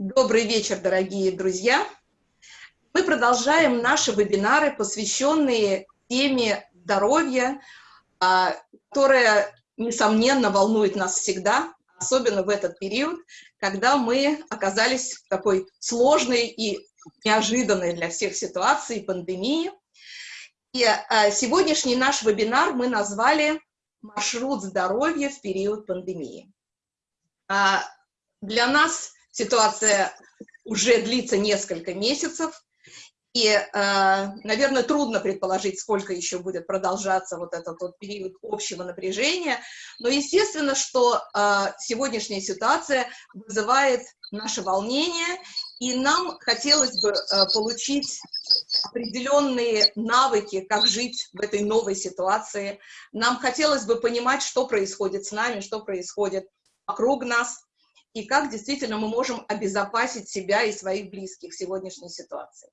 Добрый вечер, дорогие друзья! Мы продолжаем наши вебинары, посвященные теме здоровья, а, которая, несомненно, волнует нас всегда, особенно в этот период, когда мы оказались в такой сложной и неожиданной для всех ситуации пандемии. И а, сегодняшний наш вебинар мы назвали «Маршрут здоровья в период пандемии». А, для нас ситуация уже длится несколько месяцев, и, э, наверное, трудно предположить, сколько еще будет продолжаться вот этот вот период общего напряжения, но естественно, что э, сегодняшняя ситуация вызывает наше волнение, и нам хотелось бы э, получить определенные навыки, как жить в этой новой ситуации. Нам хотелось бы понимать, что происходит с нами, что происходит вокруг нас, и как действительно мы можем обезопасить себя и своих близких в сегодняшней ситуации.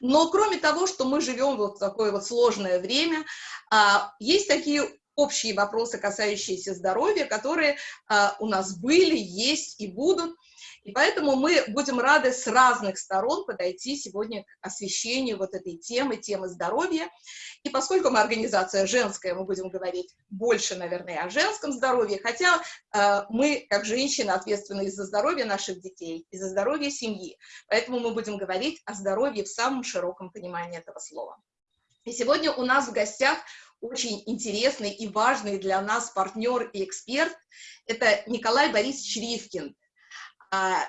Но кроме того, что мы живем вот в такое вот сложное время, а, есть такие общие вопросы, касающиеся здоровья, которые а, у нас были, есть и будут. И поэтому мы будем рады с разных сторон подойти сегодня к освещению вот этой темы, темы здоровья. И поскольку мы организация женская, мы будем говорить больше, наверное, о женском здоровье, хотя э, мы, как женщины, ответственны за здоровье наших детей и за здоровье семьи. Поэтому мы будем говорить о здоровье в самом широком понимании этого слова. И сегодня у нас в гостях очень интересный и важный для нас партнер и эксперт. Это Николай Борисович Ривкин,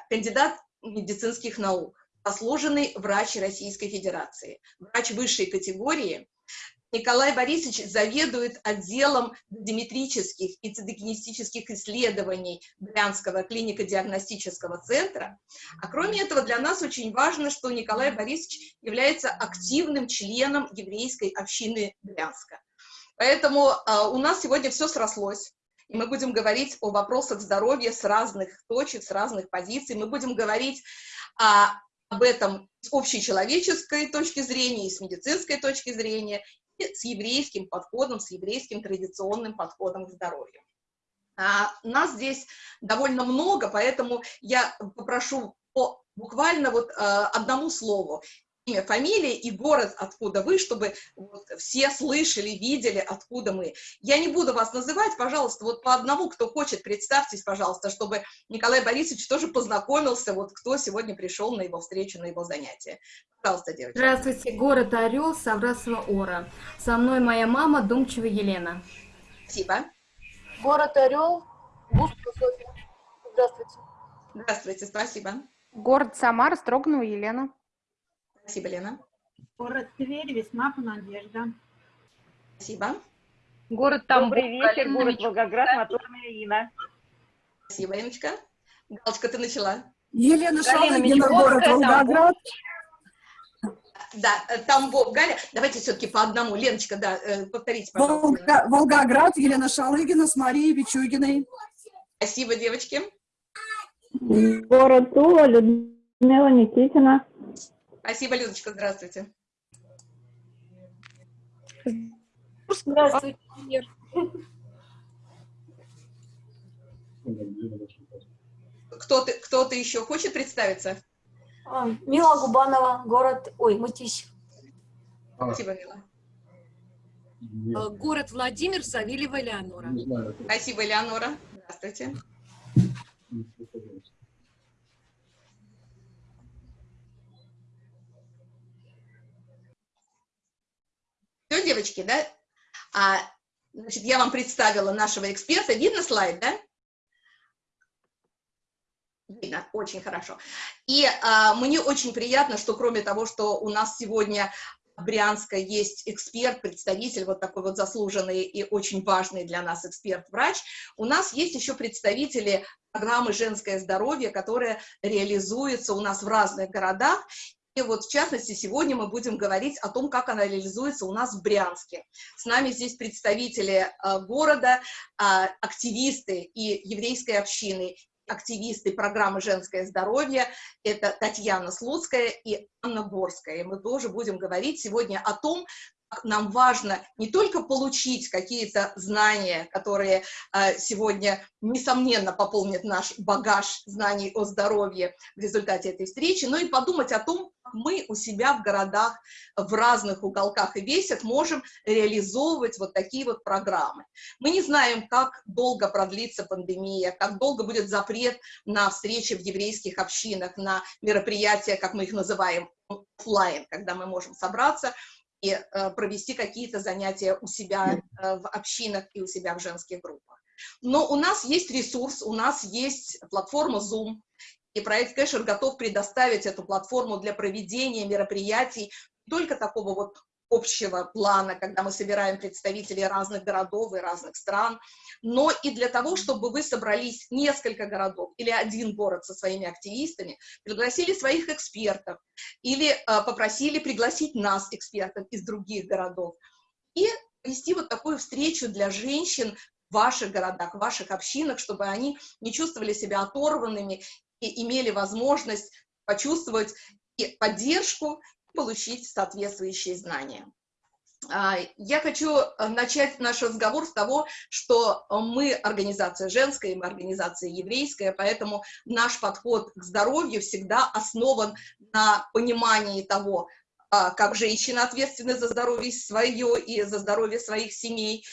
кандидат медицинских наук, заслуженный врач Российской Федерации, врач высшей категории. Николай Борисович заведует отделом диметрических и цитогенетических исследований Брянского клинико-диагностического центра. А кроме этого, для нас очень важно, что Николай Борисович является активным членом еврейской общины Брянска. Поэтому э, у нас сегодня все срослось и мы будем говорить о вопросах здоровья с разных точек, с разных позиций. Мы будем говорить о, об этом с общечеловеческой точки зрения и с медицинской точки зрения, и с еврейским подходом, с еврейским традиционным подходом к здоровью. А, нас здесь довольно много, поэтому я попрошу по буквально вот э, одному слову имя, фамилия и город, откуда вы, чтобы вот все слышали, видели, откуда мы. Я не буду вас называть, пожалуйста, вот по одному, кто хочет, представьтесь, пожалуйста, чтобы Николай Борисович тоже познакомился, вот кто сегодня пришел на его встречу, на его занятие. Пожалуйста, девочка. Здравствуйте, город Орел, Саврасова Ора. Со мной моя мама, Думчева Елена. Спасибо. Город Орел, Густава Софья. Здравствуйте. Здравствуйте, спасибо. Город Самара, Строганова Елена. Спасибо, Лена. Город Тверь, Весьмапа, Надежда. Спасибо. Город Тамбов, Добрый вечер, город Волгоград, Моторная Инна. Спасибо, Иночка. Галочка, ты начала. Елена Шалыгина, город Волгоград. Да, э, Тамбов, Галя. Давайте все-таки по одному. Леночка, да, э, повторите, пожалуйста. Волга, Волгоград, Елена Шалыгина с Марией Бичугиной. Спасибо, девочки. Город Тула, Людмила Никитина. Спасибо, Людочка, здравствуйте. Здравствуйте. Кто-то кто, -то, еще хочет представиться? А, Мила Губанова, город... Ой, Мытищ. Спасибо, Мила. А, город Владимир, Савельева Элеонора. Спасибо, Элеонора. Здравствуйте. Все, девочки, да? А, значит, я вам представила нашего эксперта. Видно слайд, да? Видно, очень хорошо. И а, мне очень приятно, что кроме того, что у нас сегодня Брянска есть эксперт, представитель, вот такой вот заслуженный и очень важный для нас эксперт-врач, у нас есть еще представители программы «Женское здоровье», которая реализуется у нас в разных городах, вот, в частности, сегодня мы будем говорить о том, как она реализуется у нас в Брянске. С нами здесь представители э, города, э, активисты и еврейской общины, активисты программы «Женское здоровье». Это Татьяна Слуцкая и Анна Борская. И мы тоже будем говорить сегодня о том, нам важно не только получить какие-то знания, которые э, сегодня, несомненно, пополнят наш багаж знаний о здоровье в результате этой встречи, но и подумать о том, как мы у себя в городах, в разных уголках и весях можем реализовывать вот такие вот программы. Мы не знаем, как долго продлится пандемия, как долго будет запрет на встречи в еврейских общинах, на мероприятия, как мы их называем, офлайн, когда мы можем собраться и э, провести какие-то занятия у себя э, в общинах и у себя в женских группах. Но у нас есть ресурс, у нас есть платформа Zoom, и проект Кэшер готов предоставить эту платформу для проведения мероприятий только такого вот общего плана, когда мы собираем представителей разных городов и разных стран, но и для того, чтобы вы собрались несколько городов или один город со своими активистами, пригласили своих экспертов или э, попросили пригласить нас, экспертов из других городов, и вести вот такую встречу для женщин в ваших городах, в ваших общинах, чтобы они не чувствовали себя оторванными и имели возможность почувствовать и поддержку, получить соответствующие знания. А, я хочу э, начать наш разговор с того, что мы организация женская, мы организация еврейская, поэтому наш подход к здоровью всегда основан на понимании того, а, как женщины ответственны за здоровье свое и за здоровье своих семей,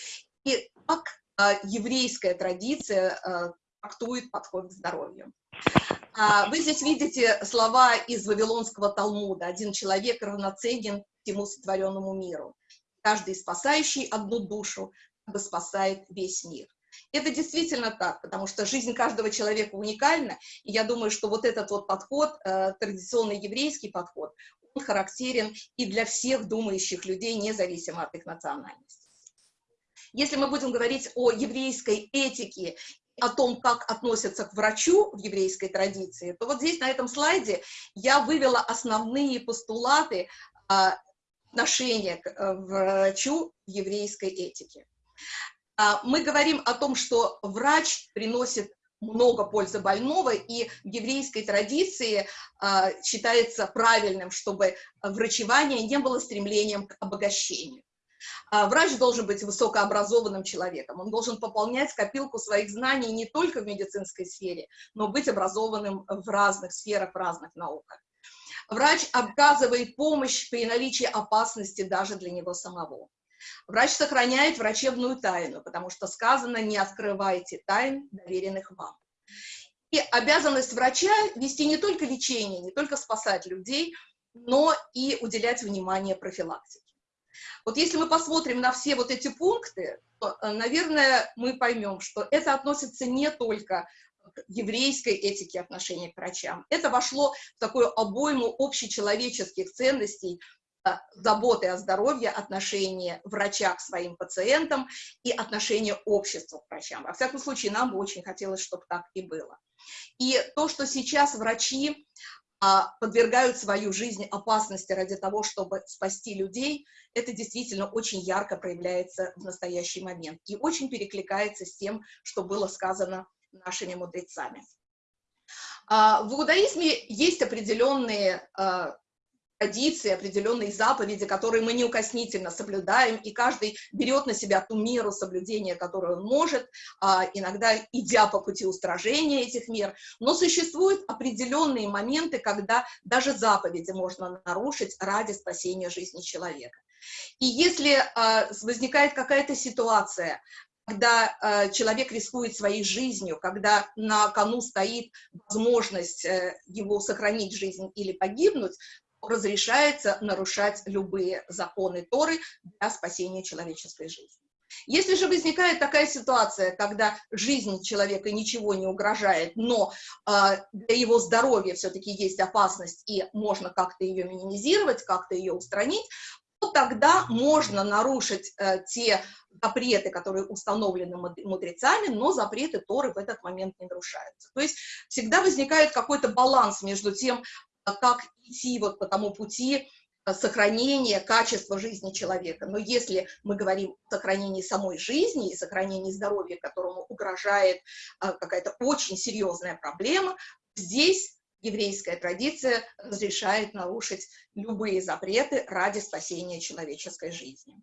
и как а, еврейская традиция трактует подход к здоровью. А, вы здесь видите слова из Вавилонского Талмуда. Один человек равноценен всему сотворенному миру. Каждый спасающий одну душу бы спасает весь мир. Это действительно так, потому что жизнь каждого человека уникальна, и я думаю, что вот этот вот подход, э, традиционный еврейский подход, он характерен и для всех думающих людей, независимо от их национальности. Если мы будем говорить о еврейской этике о том, как относятся к врачу в еврейской традиции, то вот здесь на этом слайде я вывела основные постулаты а, отношения к а, врачу в еврейской этике. А, мы говорим о том, что врач приносит много пользы больного, и в еврейской традиции а, считается правильным, чтобы врачевание не было стремлением к обогащению. А, врач должен быть высокообразованным человеком, он должен пополнять копилку своих знаний не только в медицинской сфере, но быть образованным в разных сферах, в разных науках. Врач оказывает помощь при наличии опасности даже для него самого. Врач сохраняет врачебную тайну, потому что сказано «не открывайте тайн, доверенных вам». И обязанность врача вести не только лечение, не только спасать людей, но и уделять внимание профилактике. Вот если мы посмотрим на все вот эти пункты, то, э, наверное, мы поймем, что это относится не только к еврейской этике отношения к врачам. Это вошло в такую обойму общечеловеческих ценностей, э, заботы о здоровье, отношения врача к своим пациентам и отношения общества к врачам. Во всяком случае, нам бы очень хотелось, чтобы так и было. И то, что сейчас врачи подвергают свою жизнь опасности ради того, чтобы спасти людей, это действительно очень ярко проявляется в настоящий момент и очень перекликается с тем, что было сказано нашими мудрецами. А, в иудаизме есть определенные а, традиции, определенные заповеди, которые мы неукоснительно соблюдаем, и каждый берет на себя ту меру соблюдения, которую он может, а, иногда идя по пути устражения этих мер. Но существуют определенные моменты, когда даже заповеди можно нарушить ради спасения жизни человека. И если а, возникает какая-то ситуация, когда э, человек рискует своей жизнью, когда на кону стоит возможность э, его сохранить жизнь или погибнуть, разрешается нарушать любые законы Торы для спасения человеческой жизни. Если же возникает такая ситуация, когда жизнь человека ничего не угрожает, но э, для его здоровья все-таки есть опасность и можно как-то ее минимизировать, как-то ее устранить, то тогда можно нарушить э, те запреты, которые установлены мудрецами, но запреты Торы в этот момент не нарушаются. То есть всегда возникает какой-то баланс между тем, как идти вот по тому пути э, сохранения качества жизни человека. Но если мы говорим о сохранении самой жизни и сохранении здоровья, которому угрожает э, какая-то очень серьезная проблема, здесь еврейская традиция разрешает нарушить любые запреты ради спасения человеческой жизни.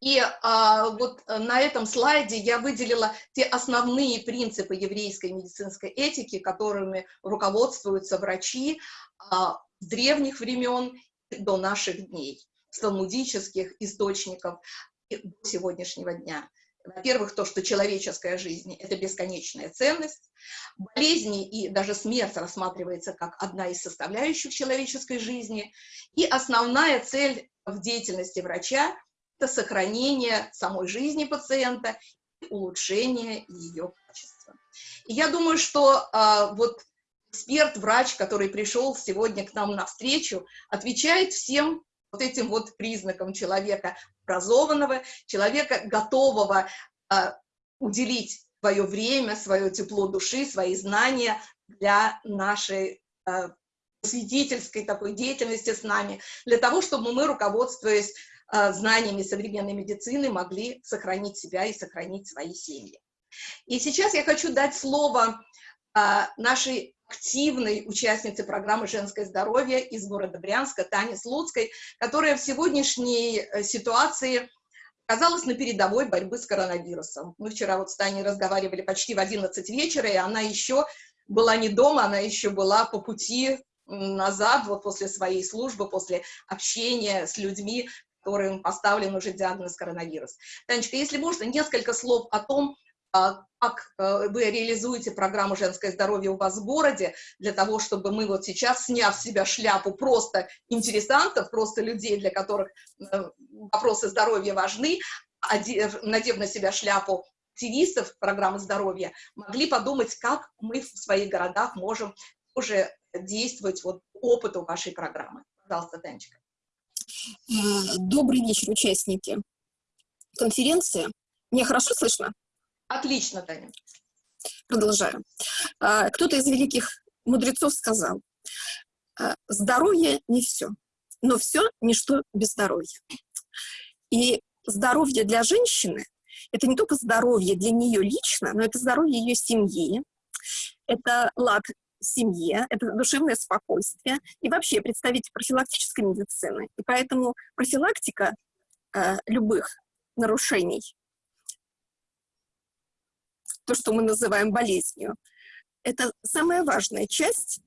И а, вот на этом слайде я выделила те основные принципы еврейской медицинской этики, которыми руководствуются врачи а, древних времен до наших дней, с талмудических источников до сегодняшнего дня. Во-первых, то, что человеческая жизнь – это бесконечная ценность. Болезни и даже смерть рассматривается как одна из составляющих человеческой жизни. И основная цель в деятельности врача – это сохранение самой жизни пациента улучшение ее качества. И я думаю, что а, вот эксперт, врач, который пришел сегодня к нам на встречу, отвечает всем вот этим вот признаком человека образованного, человека, готового э, уделить свое время, свое тепло души, свои знания для нашей э, свидетельской такой деятельности с нами, для того, чтобы мы, руководствуясь знаниями современной медицины, могли сохранить себя и сохранить свои семьи. И сейчас я хочу дать слово э, нашей активной участницы программы «Женское здоровье» из города Брянска, Тане Слуцкой, которая в сегодняшней э, ситуации оказалась на передовой борьбы с коронавирусом. Мы вчера вот с Таней разговаривали почти в 11 вечера, и она еще была не дома, она еще была по пути назад, вот после своей службы, после общения с людьми, которым поставлен уже диагноз коронавирус. Танечка, если можно, несколько слов о том, а, как э, вы реализуете программу «Женское здоровье» у вас в городе, для того, чтобы мы вот сейчас, сняв с себя шляпу просто интересантов, просто людей, для которых э, вопросы здоровья важны, надев на себя шляпу активистов программы здоровья, могли подумать, как мы в своих городах можем уже действовать вот опыту вашей программы. Пожалуйста, Танечка. Добрый вечер, участники конференции. Меня хорошо слышно? Отлично, Таня. Продолжаю. А, кто-то из великих мудрецов сказал, «А, здоровье не все, но все ничто без здоровья. И здоровье для женщины – это не только здоровье для нее лично, но это здоровье ее семьи, это лад семье, это душевное спокойствие и вообще представитель профилактической медицины. И поэтому профилактика э, любых нарушений то, что мы называем болезнью, это самая важная часть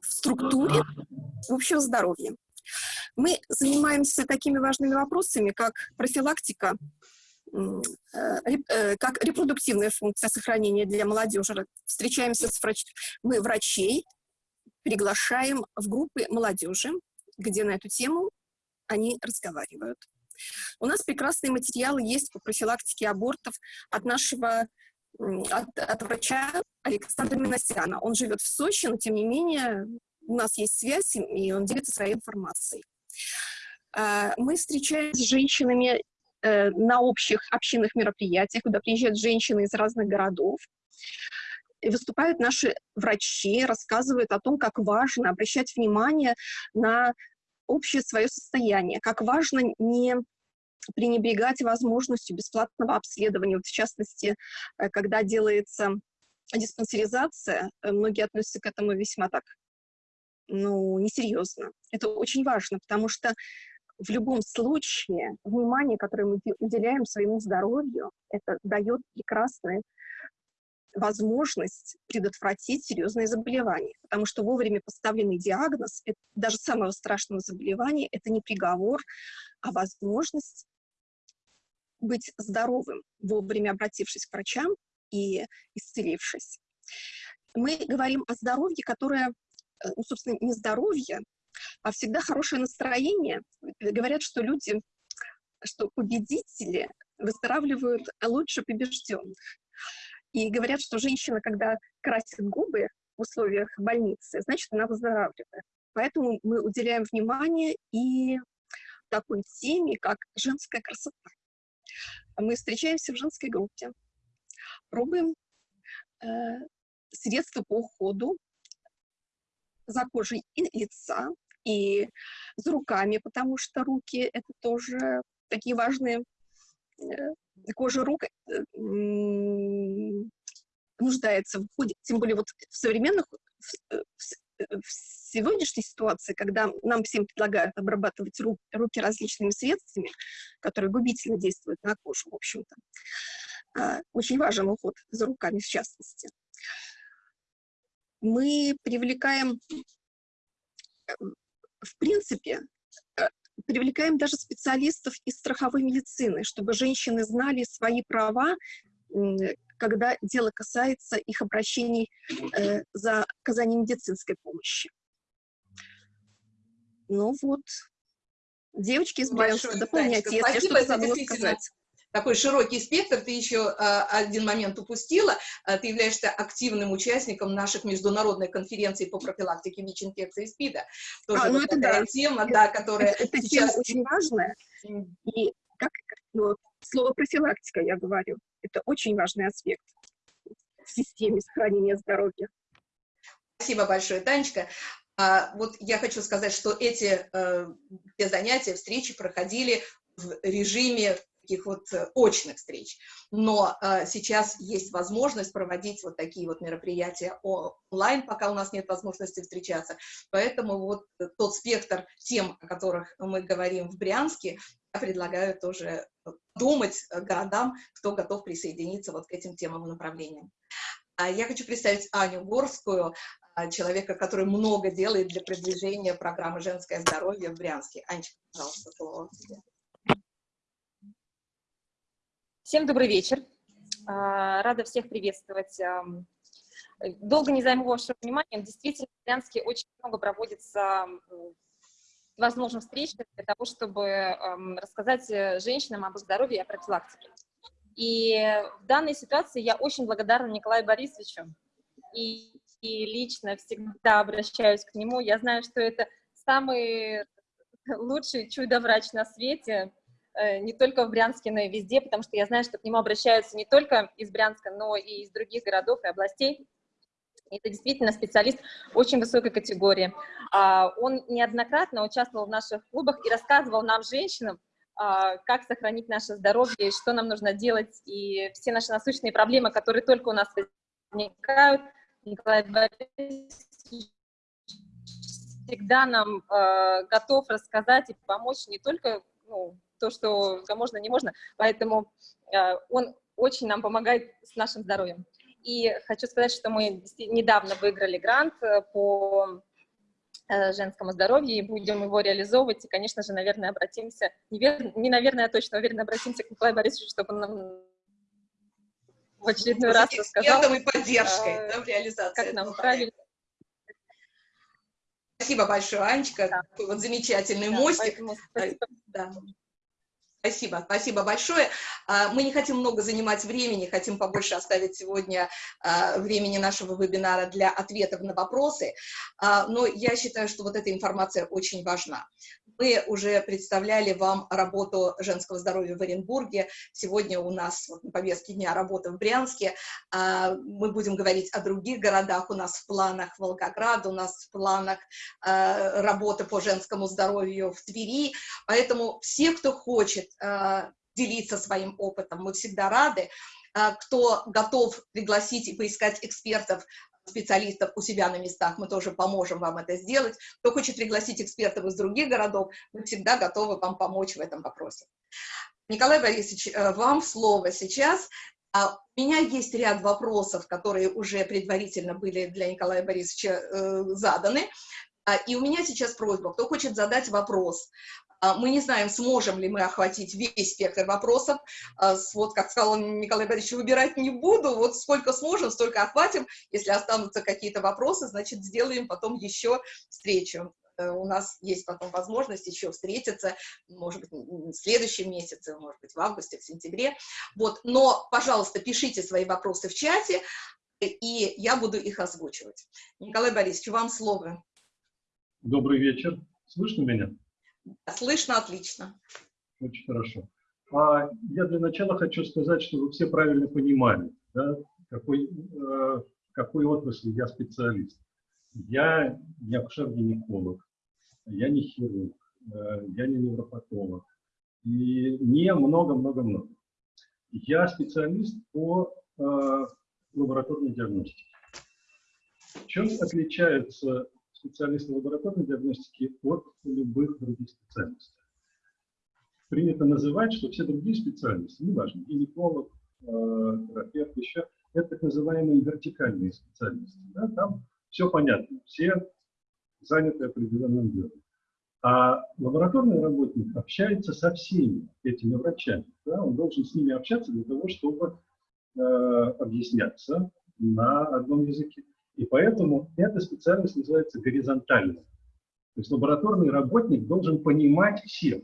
в структуре общего здоровья. Мы занимаемся такими важными вопросами, как профилактика, как репродуктивная функция сохранения для молодежи. Встречаемся с врач... мы врачей, приглашаем в группы молодежи, где на эту тему они разговаривают. У нас прекрасные материалы есть по профилактике абортов от нашего от, от врача Александра Миносяна. Он живет в Сочи, но тем не менее у нас есть связь, и он делится своей информацией. А, мы встречаемся с женщинами э, на общих общинных мероприятиях, куда приезжают женщины из разных городов. И выступают наши врачи, рассказывают о том, как важно обращать внимание на общее свое состояние, как важно не пренебрегать возможностью бесплатного обследования. Вот в частности, э, когда делается диспансеризация, э, многие относятся к этому весьма так, ну, несерьезно. Это очень важно, потому что в любом случае внимание, которое мы уделяем своему здоровью, это дает прекрасную возможность предотвратить серьезные заболевания. Потому что вовремя поставленный диагноз, это, даже самого страшного заболевания, это не приговор, а возможность быть здоровым, вовремя обратившись к врачам и исцелившись. Мы говорим о здоровье, которое, э, ну, собственно, не здоровье, а всегда хорошее настроение. Говорят, что люди, что победители выздоравливают лучше побежденных. И говорят, что женщина, когда красит губы в условиях больницы, значит, она выздоравливает. Поэтому мы уделяем внимание и такой теме, как женская красота. Мы встречаемся в женской группе, пробуем э, средства по уходу за кожей и лица, и за руками, потому что руки — это тоже такие важные. Э, кожа рук э, нуждается в уходе, тем более вот в современных, в, в- в сегодняшней ситуации, когда нам всем предлагают обрабатывать ру- руки различными средствами, которые губительно действуют на кожу, в общем-то, а, очень важен уход за руками в частности. Мы привлекаем, э, в принципе, э, привлекаем даже специалистов из страховой медицины, чтобы женщины знали свои права, когда дело касается их обращений э, за оказанием медицинской помощи. Ну вот, девочки из Брянска, дополняйте, если что-то забыла сказать. Такой широкий спектр, ты еще а, один момент упустила, А, ты являешься активным участником наших международных конференций по профилактике ВИЧ-инфекции и СПИДа. Тоже А, ну вот это такая да. тема, да, которая Это, тема сейчас... очень важная, и как ну, слово профилактика, я говорю, это очень важный аспект в системе сохранения здоровья. Спасибо большое, Танечка. А, вот я хочу сказать, что эти э, занятия, встречи проходили в режиме таких вот э, очных встреч. Но э, сейчас есть возможность проводить вот такие вот мероприятия онлайн, пока у нас нет возможности встречаться. Поэтому вот э, тот спектр тем, о которых мы говорим в Брянске, я предлагаю тоже думать э, городам, кто готов присоединиться вот к этим темам и направлениям. А Я хочу представить Аню Горскую, человека, который много делает для продвижения программы «Женское здоровье» в Брянске. Анечка, пожалуйста, слово тебе. Всем добрый вечер. А, Рада всех приветствовать. Долго не займу вашего внимания. Действительно, в Брянске очень много проводится возможных встреч для того, чтобы рассказать э, женщинам об их здоровье и о профилактике. И в данной ситуации я очень благодарна Николаю Борисовичу. И, и лично всегда обращаюсь к нему. Я знаю, что это самый лучший чудо-врач на свете, не только в Брянске, но и везде, потому что я знаю, что к нему обращаются не только из Брянска, но и из других городов и областей. Это действительно специалист очень высокой категории. А, Он неоднократно участвовал в наших клубах и рассказывал нам, женщинам, а, как сохранить наше здоровье, что нам нужно делать, и все наши насущные проблемы, которые только у нас возникают. Николай Борисович всегда нам э, готов рассказать и помочь не только ну, то, что можно, не можно, поэтому э, он очень нам помогает с нашим здоровьем. И хочу сказать, что мы недавно выиграли грант э, по э, женскому здоровью и будем его реализовывать. И, конечно же, наверное, обратимся, не, вер- не наверное, а точно уверенно обратимся к Николаю Борисовичу, чтобы он нам в очередной раз рассказал, и поддержкой да, в реализации как нам проекта. правильно. Спасибо большое, Анечка. Такой вот замечательный Да, мостик. поэтому спасибо. Да. Спасибо, спасибо большое. А, Мы не хотим много занимать времени, хотим побольше оставить сегодня а, времени нашего вебинара для ответов на вопросы, А, но я считаю, что вот эта информация очень важна. Мы уже представляли вам работу женского здоровья в Оренбурге. Сегодня у нас вот на повестке дня работа в Брянске. А, Мы будем говорить о других городах. У нас в планах Волгоград, у нас в планах а, работа по женскому здоровью в Твери. Поэтому все, кто хочет а, делиться своим опытом, мы всегда рады. Кто готов пригласить и поискать экспертов, специалистов у себя на местах, мы тоже поможем вам это сделать. Кто хочет пригласить экспертов из других городов, мы всегда готовы вам помочь в этом вопросе. Николай Борисович, э, вам слово сейчас. А У меня есть ряд вопросов, которые уже предварительно были для Николая Борисовича э, заданы. А, И у меня сейчас просьба, кто хочет задать вопрос, мы не знаем, сможем ли мы охватить весь спектр вопросов. А, Вот, как сказал Николай Борисович, выбирать не буду. Вот сколько сможем, столько охватим. Если останутся какие-то вопросы, значит, сделаем потом еще встречу. Э, У нас есть потом возможность еще встретиться, может быть, в следующем месяце, может быть, в августе, в сентябре. Вот. Но, пожалуйста, пишите свои вопросы в чате, э, и я буду их озвучивать. Николай Борисович, вам слово. Добрый вечер. Слышно меня? Слышно отлично. Очень хорошо. А я для начала хочу сказать, что вы все правильно понимали, да, какой, э, какой отрасли я специалист. Я не акушер-гинеколог, я не хирург, э, я не невропатолог и не много-много-много. Я специалист по э, лабораторной диагностике. Чем отличаются специалисты лабораторной диагностики от любых других специальностей? Принято называть, что все другие специалисты, неважно, гинеколог, э, терапевт, еще, это так называемые вертикальные специалисты. Да? Там все понятно, все заняты определенным делом. А лабораторный работник общается со всеми этими врачами. Да? Он должен с ними общаться для того, чтобы э, объясняться на одном языке. И поэтому эта специальность называется горизонтальной. То есть лабораторный работник должен понимать всех.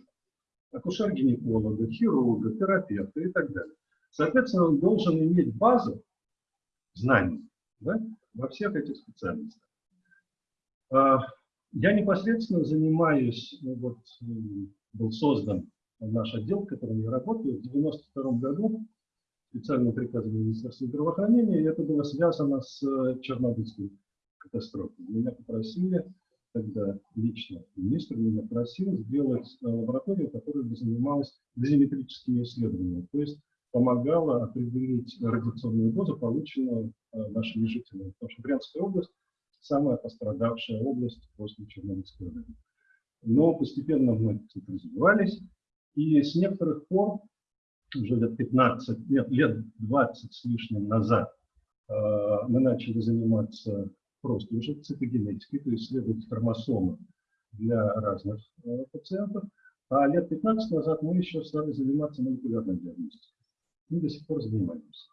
Акушер-гинеколога, хирурга, терапевта и так далее. Соответственно, он должен иметь базу знаний да, во всех этих специальностях. А, я непосредственно занимаюсь, ну вот, был создан наш отдел, в котором я работаю, в 1992 году специальным приказом Министерства здравоохранения, и это было связано с э, Чернобыльской катастрофой. Меня попросили, тогда лично министр меня просил сделать э, лабораторию, которая бы занималась дозиметрическими исследованиями, то есть помогала определить радиационную дозу, полученную э, нашими жителями. Потому что Брянская область самая пострадавшая область после Чернобыльской аварии. Но постепенно мы развивались, и с некоторых пор, уже лет 15, лет, лет 20 с лишним назад, э, мы начали заниматься просто уже цитогенетикой, то есть исследовать хромосомы для разных э, пациентов. А лет 15 назад мы еще стали заниматься молекулярной диагностикой. И до сих пор занимаемся.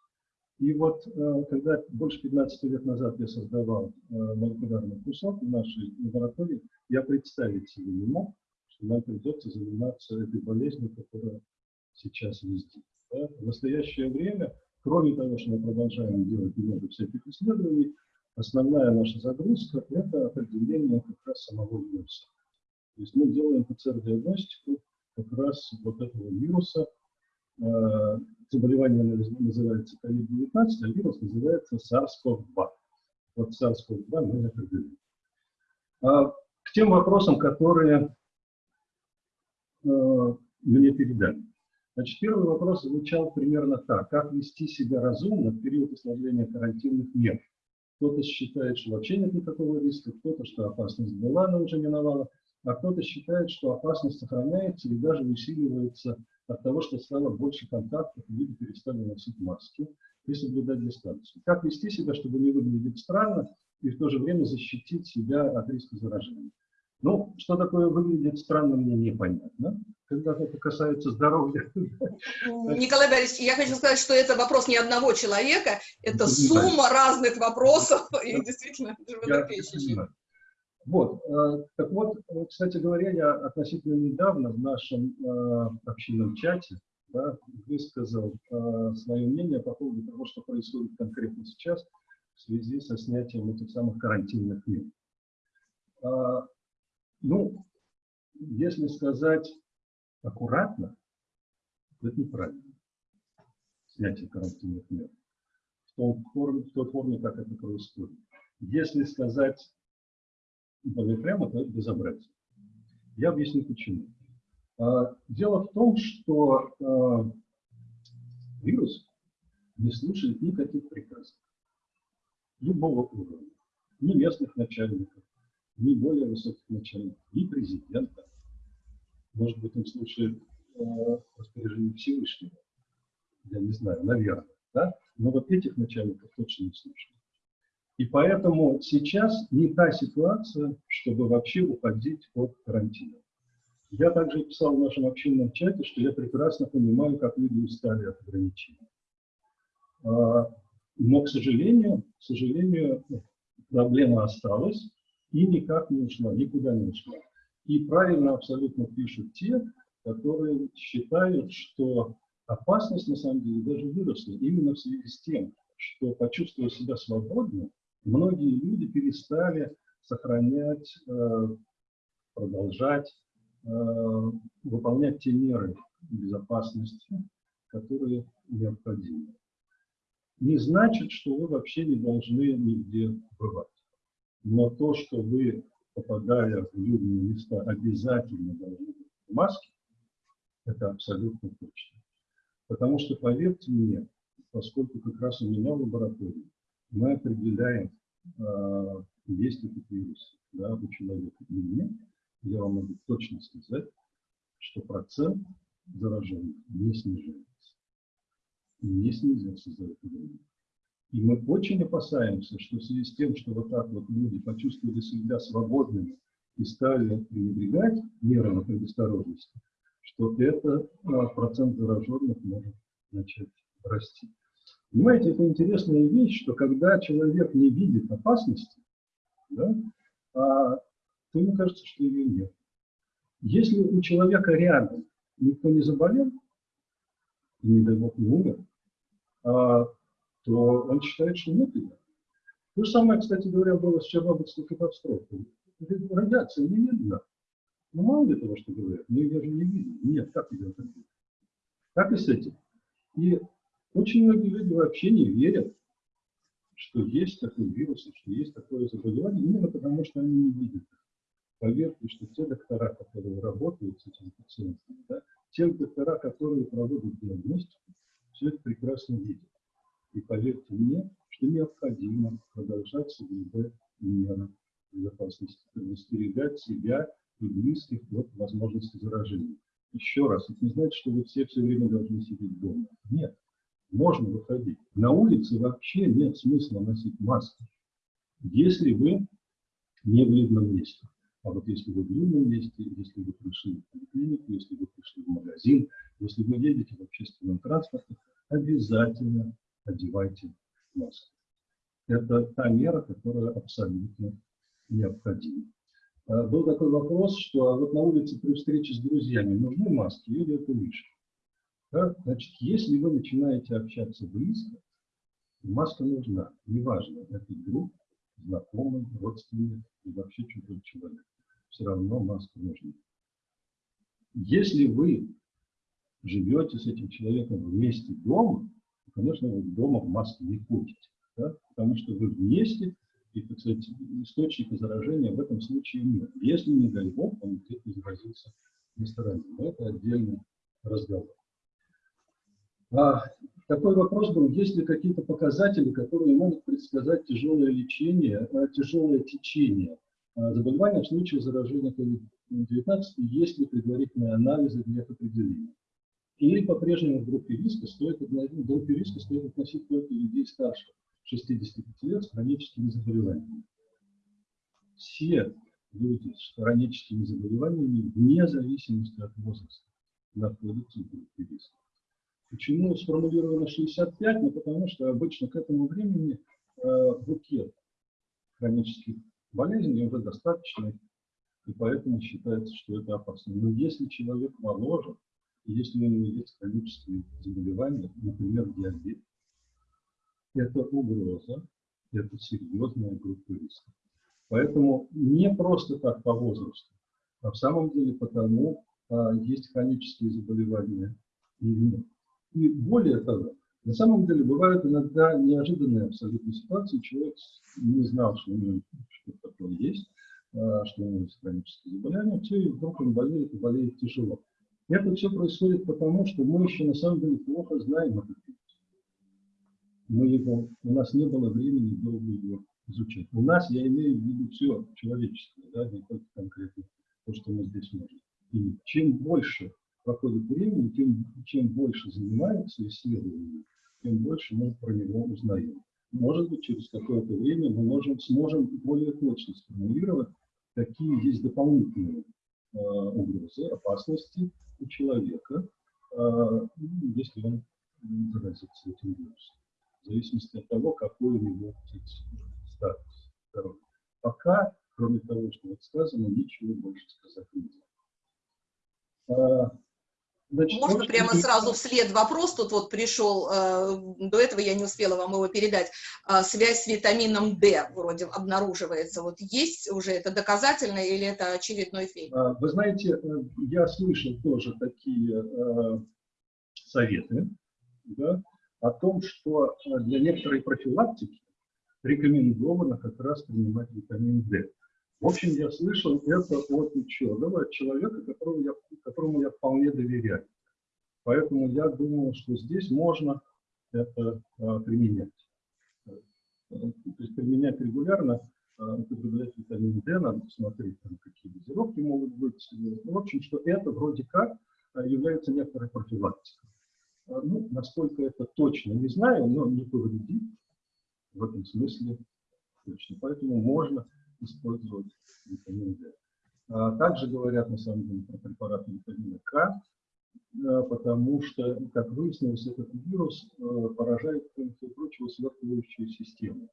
И вот, э, когда больше 15 лет назад я создавал молекулярный кусок в нашей лаборатории, я представить себе не мог, что нам придется заниматься этой болезнью, которая сейчас везде. Да? В настоящее время, кроме того, что мы продолжаем делать много всяких исследований, основная наша загрузка – это определение как раз самого вируса. То есть мы делаем ПЦР-диагностику как раз вот этого вируса, э, заболевание называется COVID-19, а вирус называется SARS-CoV-2. Вот SARS-CoV-2 мы определили. А, к тем вопросам, которые э, мне передали. Значит, первый вопрос звучал примерно так. Как вести себя разумно в период ослабления карантинных мер? Кто-то считает, что вообще нет никакого риска, кто-то, что опасность была, но уже миновала, а кто-то считает, что опасность сохраняется и даже усиливается от того, что стало больше контактов, люди перестали носить маски и соблюдать дистанцию. Как вести себя, чтобы не выглядеть странно и в то же время защитить себя от риска заражения? Ну, что такое выглядит странно, мне непонятно. Когда это касается здоровья. Николай Борисович, я хочу сказать, что это вопрос не одного человека, это сумма разных вопросов, и действительно животрепещущих. Вот, э, так вот, э, кстати говоря, я относительно недавно в нашем э, общинном чате да, высказал свое мнение по поводу того, что происходит конкретно сейчас в связи со снятием этих самых карантинных мер. Ну, если сказать аккуратно, это неправильно. Снятие карантинных мер. В, том форме, в той форме, как это происходит. Если сказать более прямо, это безобразие. Я объясню почему. А, дело в том, что а, вирус не слушает никаких приказов любого уровня, ни местных начальников, ни более высоких начальников, ни президента. Может быть, он слушает э, распоряжение Всевышнего. Я не знаю, наверное. Да? Но вот этих начальников точно не слушает. И поэтому сейчас не та ситуация, чтобы вообще уходить от карантина. Я также писал в нашем общинном чате, что я прекрасно понимаю, как люди устали от ограничений. А, но, к сожалению, к сожалению, проблема осталась и никак не ушла, никуда не ушла. И правильно абсолютно пишут те, которые считают, что опасность на самом деле даже выросла именно в связи с тем, что почувствовав себя свободно, многие люди перестали сохранять, э, продолжать э, выполнять те меры безопасности, которые необходимы. Не значит, что вы вообще не должны нигде бывать. Но то, что вы, попадая в людные места, обязательно должны быть в маске, это абсолютно точно. Потому что, поверьте мне, поскольку как раз у меня в лаборатории мы определяем э, есть этот вирус да, у человека или нет, я вам могу точно сказать, что процент зараженных не снижается. И не снизился за это время. И мы очень опасаемся, что в связи с тем, что вот так вот люди почувствовали себя свободными и стали пренебрегать мерами предосторожности, что это а, процент зараженных может начать расти. Понимаете, это интересная вещь, что когда человек не видит опасности, да, а, то ему кажется, что ее нет. Если у человека рядом никто не заболел, и, не дай бог, не умер, а, то он считает, что нет ее. То же самое, кстати говоря, было с Чернобыльской катастрофой. Радиация не видно. Ну, мало ли того, что говорят, мы ее же не видим. Нет, как ее так видно? И с этим. И очень многие люди вообще не верят, что есть такой вирус, что есть такое заболевание, именно потому что они не видят. Поверьте, что те доктора, которые работают с этими пациентами, да, те доктора, которые проводят диагностику, все это прекрасно видят. И поверьте мне, что необходимо продолжать соблюдать меры безопасности, предостерегать себя и близких от возможности заражения. Еще раз, это не значит, что вы все все время должны сидеть дома. Нет, можно выходить. На улице вообще нет смысла носить маски, если вы не в видном месте. А вот если вы в видном месте, если вы пришли в поликлинику, если вы пришли в магазин, если вы едете в общественном транспорте, обязательно одевайте маску. Это та мера, которая абсолютно необходима. А, был такой вопрос, что вот на улице при встрече с друзьями нужны маски или это лишнее? Да? Значит, если вы начинаете общаться близко, маска нужна. Неважно, это друг, знакомый, родственник и вообще чужой человек. Все равно маска нужна. Если вы живете с этим человеком вместе дома, конечно, вы дома в маске не ходите. Да? Потому что вы вместе, и, так сказать, источника заражения в этом случае нет. Если, не дай бог, он где-то заразился на стороне. Но это отдельный разговор. А, такой вопрос был, есть ли какие-то показатели, которые могут предсказать тяжелое лечение, а, тяжелое течение а, заболевания в случае заражения COVID-19, есть ли предварительные анализы для определения? Или по-прежнему в группе риска стоит, в группе риска стоит относить только людей старше 65 лет с хроническими заболеваниями. Все люди с хроническими заболеваниями, вне зависимости от возраста, находятся в группе риска. Почему сформулировано 65? Ну, потому что обычно к этому времени э, букет хронических болезней уже достаточный, и поэтому считается, что это опасно. Но если человек моложе, если у него есть хронические заболевания, например, диабет, это угроза, это серьезная группа риска. Поэтому не просто так по возрасту, а в самом деле потому, а, есть хронические заболевания или нет. И более того, на самом деле бывают иногда неожиданные абсолютно ситуации. Человек не знал, что у него что-то такое есть, а, что у него есть хроническое заболевание, все, и вдруг он болеет, и болеет тяжело. Это все происходит потому, что мы еще на самом деле плохо знаем этот вирус. Мы его, у нас не было времени долго его изучать. У нас, я имею в виду все человеческое, да, не только конкретно то, что мы здесь можем. И чем больше проходит времени, тем чем больше занимаются исследованиями, тем больше мы про него узнаем. Может быть, через какое-то время мы можем, сможем более точно сформулировать, какие есть дополнительные угрозы, опасности у человека, э, если он заразится этим вирусом. В зависимости от того, какой у него статус здоровья. Пока, кроме того, что вот сказано, ничего больше сказать нельзя. Значит, Можно вот, прямо сразу вслед вопрос, тут вот пришел, э, до этого я не успела вам его передать, э, связь с витамином D вроде обнаруживается. Вот есть уже это доказательно или это очередной фейк? А, вы знаете, э, я слышал тоже такие э, советы да, о том, что для некоторой профилактики рекомендовано как раз принимать витамин D. В общем, я слышал это от ученого, от человека, которому я, которому я вполне доверяю. Поэтому я думаю, что здесь можно это а, применять. То есть применять регулярно, э, употреблять витамин D, надо посмотреть, там, какие дозировки могут быть. В общем, что это вроде как э, является некоторой профилактикой. Э, Ну, насколько это точно, не знаю, но не повредит в этом смысле точно. Поэтому можно использовать витамин D. Также говорят, на самом деле, про препараты витамина К, э, потому что, как выяснилось, этот вирус э, поражает, кроме всего прочего, свертывающую систему.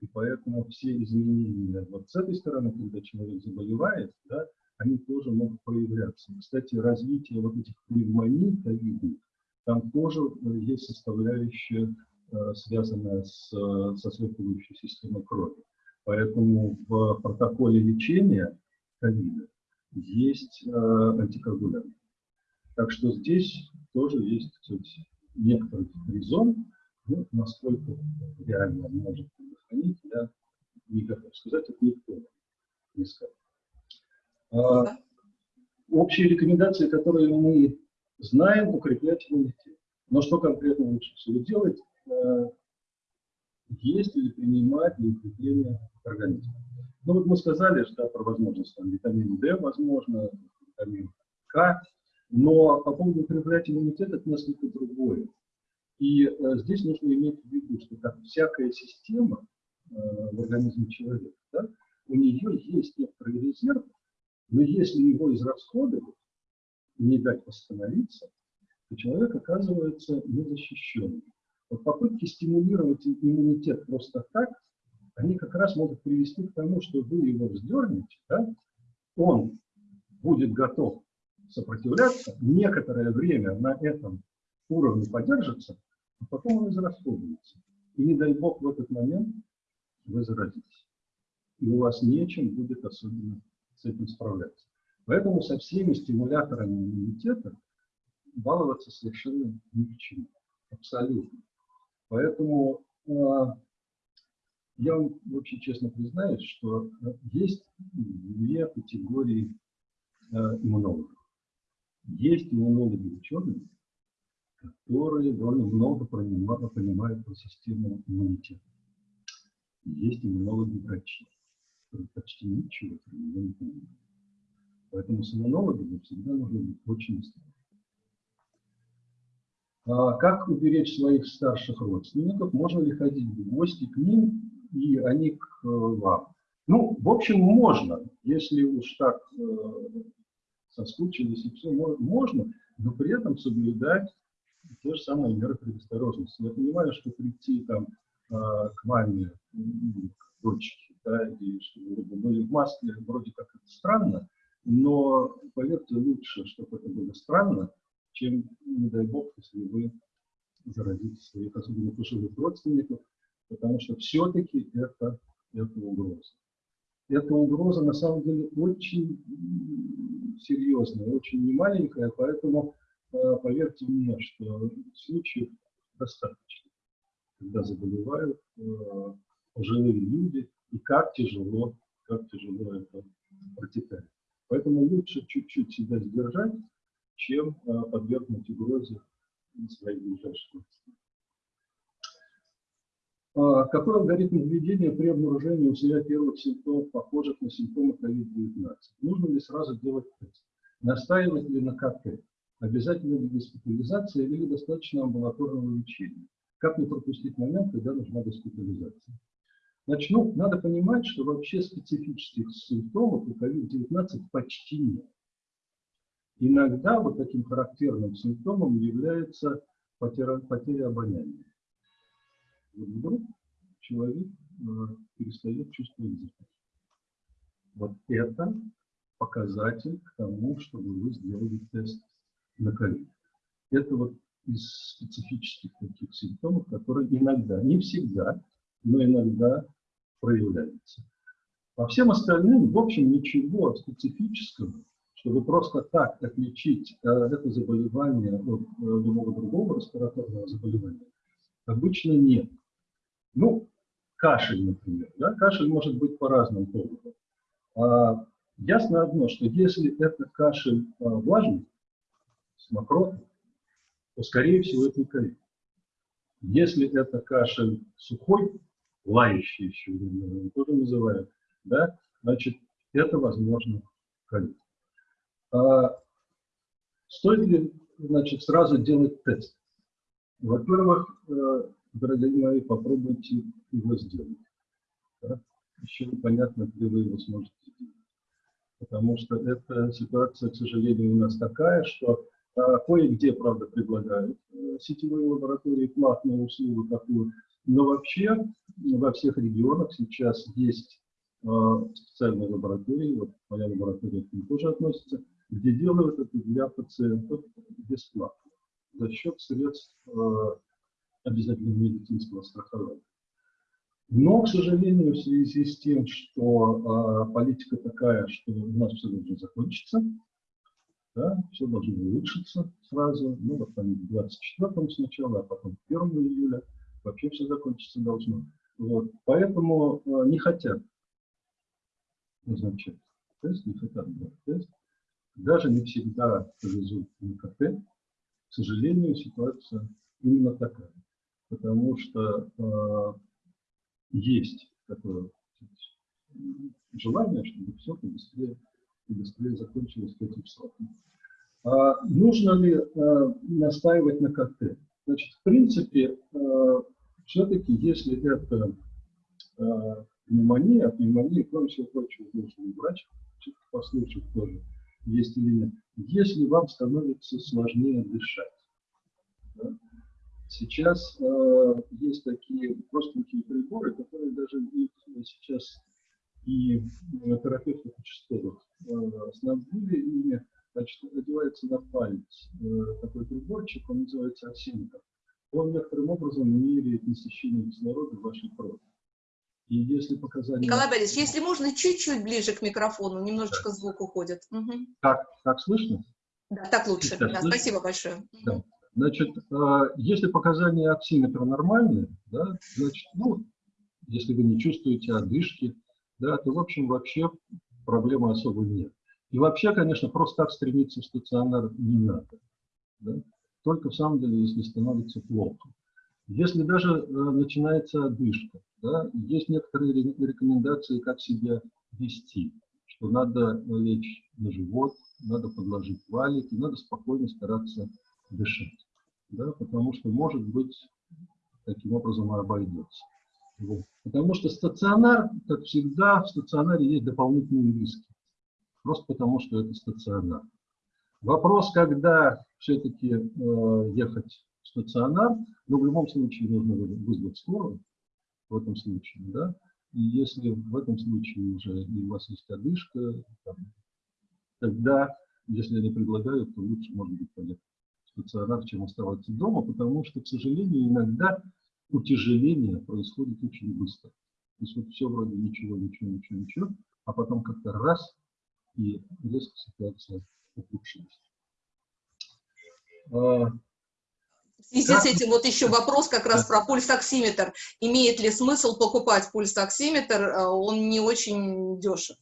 И поэтому все изменения вот с этой стороны, когда человек заболевает, да, они тоже могут проявляться. Кстати, развитие вот этих пневмоний ковидных, там тоже э, есть составляющая, связанная с, со свертывающей системой крови. Поэтому в протоколе лечения ковида есть э, антикоагулянты. Так что здесь тоже есть кстати, некоторый резон, ну, насколько реально он может предохранить, я не готов сказать, это никто не скажет. А, общие рекомендации, которые мы знаем, укреплять иммунитет. Но что конкретно лучше всего делать? Есть или принимать для укрепления организма. Ну вот мы сказали, что про возможность там, витамин D, возможно, витамин К, но по поводу укреплять иммунитет это несколько другое. И э, здесь нужно иметь в виду, что как всякая система э, в организме человека, да, у нее есть некоторый резерв, но если его израсходовать, не дать восстановиться, то человек оказывается незащищенным. Вот попытки стимулировать иммунитет просто так, они как раз могут привести к тому, что вы его вздернете, да, он будет готов сопротивляться, некоторое время на этом уровне подержится, а потом он израсходуется. И не дай бог в этот момент вы заразитесь. И у вас нечем будет особенно с этим справляться. Поэтому со всеми стимуляторами иммунитета баловаться совершенно ни к чему. Абсолютно. Поэтому э, я вам очень честно признаюсь, что есть две категории э, иммунологов. Есть иммунологи ученые, которые довольно много понимают, понимают про систему иммунитета. Есть иммунологи врачи, которые почти ничего про нее не понимают. Поэтому с иммунологами всегда нужно быть очень осторожным. А как уберечь своих старших родственников? Можно ли ходить в гости к ним и они к э, вам? Ну, в общем, можно, если уж так э, соскучились и все, можно, но при этом соблюдать те же самые меры предосторожности. Я понимаю, что прийти там э, к маме, к дочке, да, и чтобы вы были в маске, вроде как это странно, но поверьте, лучше, чтобы это было странно, чем, не дай бог, если вы заразите своих, особенно пожилых родственников, потому что все-таки это, это угроза. Эта угроза на самом деле очень серьезная, очень немаленькая, поэтому э, поверьте мне, что случаев достаточно, когда заболевают э, пожилые люди, и как тяжело, как тяжело это протекает. Поэтому лучше чуть-чуть себя сдержать, чем э, подвергнуть угрозе ближайших родственников. А, какой алгоритм введения при обнаружении у себя первых симптомов, похожих на симптомы COVID-19? Нужно ли сразу делать тест? Настаивать ли на КТ? Обязательно ли госпитализация или достаточно амбулаторного лечения? Как не пропустить момент, когда нужна госпитализация? Значит, ну, надо понимать, что вообще специфических симптомов у COVID-19 почти нет. Иногда вот таким характерным симптомом является потеря, потеря обоняния вот вдруг человек э, перестает чувствовать запах. Вот это показатель к тому, чтобы вы сделали тест на ковид. Это вот из специфических таких симптомов, которые иногда, не всегда, но иногда проявляются. По всем остальным, в общем, ничего специфического, чтобы просто так отличить э, это заболевание от э, любого другого респираторного заболевания, обычно нет. Ну, кашель, например. Да? Кашель может быть по разным поводам. А, ясно одно, что если это кашель а, влажный, с мокротой, то, скорее всего, это не ковид. Если это кашель сухой, лающие еще тоже называют, да, значит, это возможно ковид. А стоит ли, значит, сразу делать тест? Во-первых, э, дорогие мои, попробуйте его сделать. Да? Еще непонятно, где вы его сможете сделать. Потому что эта ситуация, к сожалению, у нас такая, что а, кое-где, правда, предлагают э, сетевые лаборатории платную услугу такую, но вообще во всех регионах сейчас есть а, специальные лаборатории, вот моя лаборатория к ним тоже относится, где делают это для пациентов бесплатно за счет средств а, обязательного медицинского страхования. Но, к сожалению, в связи с тем, что э, политика такая, что у нас все должно закончиться, да, все должно улучшиться сразу, ну, вот там 24 сначала, а потом 1 июля, вообще все закончиться должно. Вот. Поэтому э, не хотят назначать тест, не хотят брать тест. Даже не всегда повезут на КТ. К сожалению, ситуация именно такая. Потому что э, есть такое желание, чтобы все побыстрее и быстрее закончилось этим срокам. А нужно ли а, настаивать на КТ? Значит, в принципе, а, все-таки, если это а, пневмония, а пневмония, кроме всего прочего, должен врач послушать тоже, есть или нет. Если вам становится сложнее дышать, да, Сейчас э, есть такие простенькие приборы, которые даже их сейчас и терапевты участковых э, снабдили ими. Значит, одевается на палец э, такой приборчик, он называется оксиметр. Он некоторым образом меряет насыщение кислорода в вашей крови. И если показания... Николай Борисович, если можно, чуть-чуть ближе к микрофону, немножечко звук уходит. Угу. Так, так слышно? Да, так лучше. Да, спасибо большое. Да. Значит, а, если показания оксиметра нормальные, да, значит, ну, если вы не чувствуете одышки, да, то, в общем, вообще проблемы особо нет. И вообще, конечно, просто так стремиться в стационар не надо. Да? Только в самом деле, если становится плохо. Если даже э, начинается одышка, да, есть некоторые рекомендации, как себя вести, что надо лечь на живот, надо подложить валик, и надо спокойно стараться дышать да, потому что, может быть, таким образом и обойдется. Вот. Потому что стационар, как всегда, в стационаре есть дополнительные риски. Просто потому, что это стационар. Вопрос, когда все-таки э, ехать стационар, но в любом случае нужно вызвать скорую, в этом случае, да, и если в этом случае уже и у вас есть одышка, там, тогда, если они предлагают, то лучше, может быть, поехать стационар, чем оставаться дома, потому что, к сожалению, иногда утяжеление происходит очень быстро. То есть вот все вроде ничего, ничего, ничего, ничего, а потом как-то раз, и резко ситуация ухудшилась. В связи с этим вот еще вопрос как раз про пульсоксиметр. Имеет ли смысл покупать пульсоксиметр? А, он не очень дешев.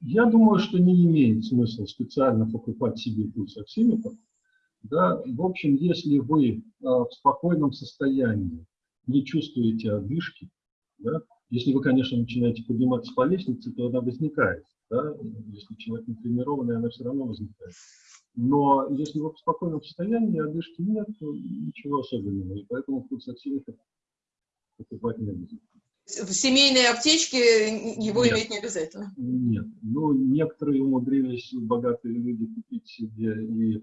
Я думаю, что не имеет смысла специально покупать себе пульсоксиметр, да, в общем, если вы а, в спокойном состоянии не чувствуете одышки, да, если вы, конечно, начинаете подниматься по лестнице, то она возникает. Да? Если человек не тренированный, она все равно возникает. Но если вы в спокойном состоянии, одышки нет, то ничего особенного. И поэтому курс оксиметр покупать не обязательно. В семейной аптечке его нет, иметь не обязательно? Нет. Ну, некоторые умудрились, богатые люди, купить себе и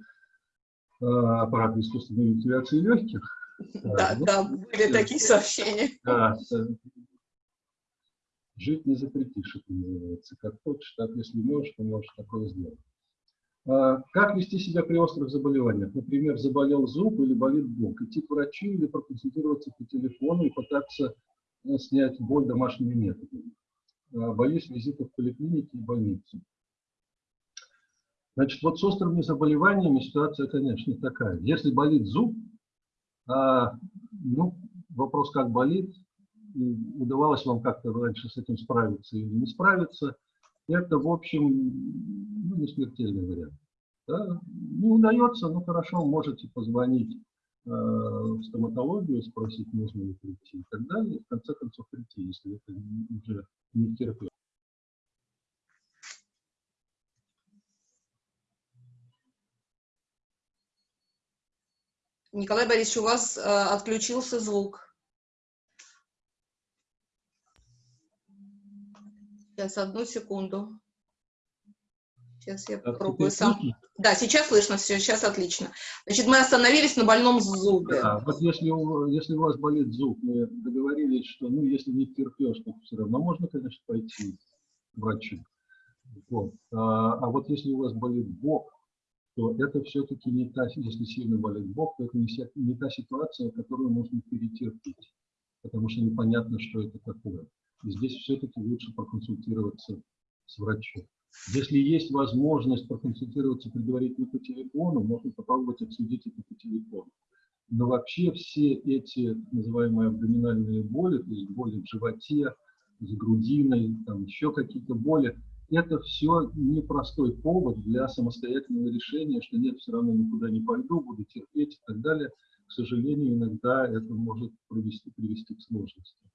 а, аппарат искусственной вентиляции легких. Да, ну, да, были такие сообщения. Да, жить не запретишь, это называется. Как хочешь, так если можешь, то можешь такое сделать. А, как вести себя при острых заболеваниях? Например, заболел зуб или болит бок. Идти к врачу или проконсультироваться по телефону и пытаться э, снять боль домашними методами. А, боюсь визитов в поликлинике и больнице. Значит, вот с острыми заболеваниями ситуация, конечно, такая. Если болит зуб, а, ну, вопрос, как болит, удавалось вам как-то раньше с этим справиться или не справиться, это, в общем, ну, не смертельный вариант. Да? Не удается, ну хорошо, можете позвонить в стоматологию, спросить, можно ли прийти и так далее, в конце концов прийти, если это уже не терпит. Николай Борисович, у вас э, отключился звук. Сейчас, одну секунду. Сейчас я попробую сам. слышно? Да, сейчас слышно все, сейчас отлично. Значит, мы остановились на больном зубе. Да, вот если у, если у вас болит зуб, мы договорились, что, ну, если не терпешь, то все равно можно, конечно, пойти к врачу. Вот. А, а вот если у вас болит бок, то это все-таки не та, если сильно болит бок, то это не, не та ситуация, которую можно перетерпеть, потому что непонятно, что это такое. Здесь все-таки лучше проконсультироваться с врачом. Если есть возможность проконсультироваться предварительно по телефону, можно попробовать обсудить это по телефону. Но вообще все эти называемые абдоминальные боли, то есть боли в животе, с грудиной, там еще какие-то боли, это все непростой повод для самостоятельного решения, что нет, все равно никуда не пойду, буду терпеть и так далее. К сожалению, иногда это может привести, привести к сложностям.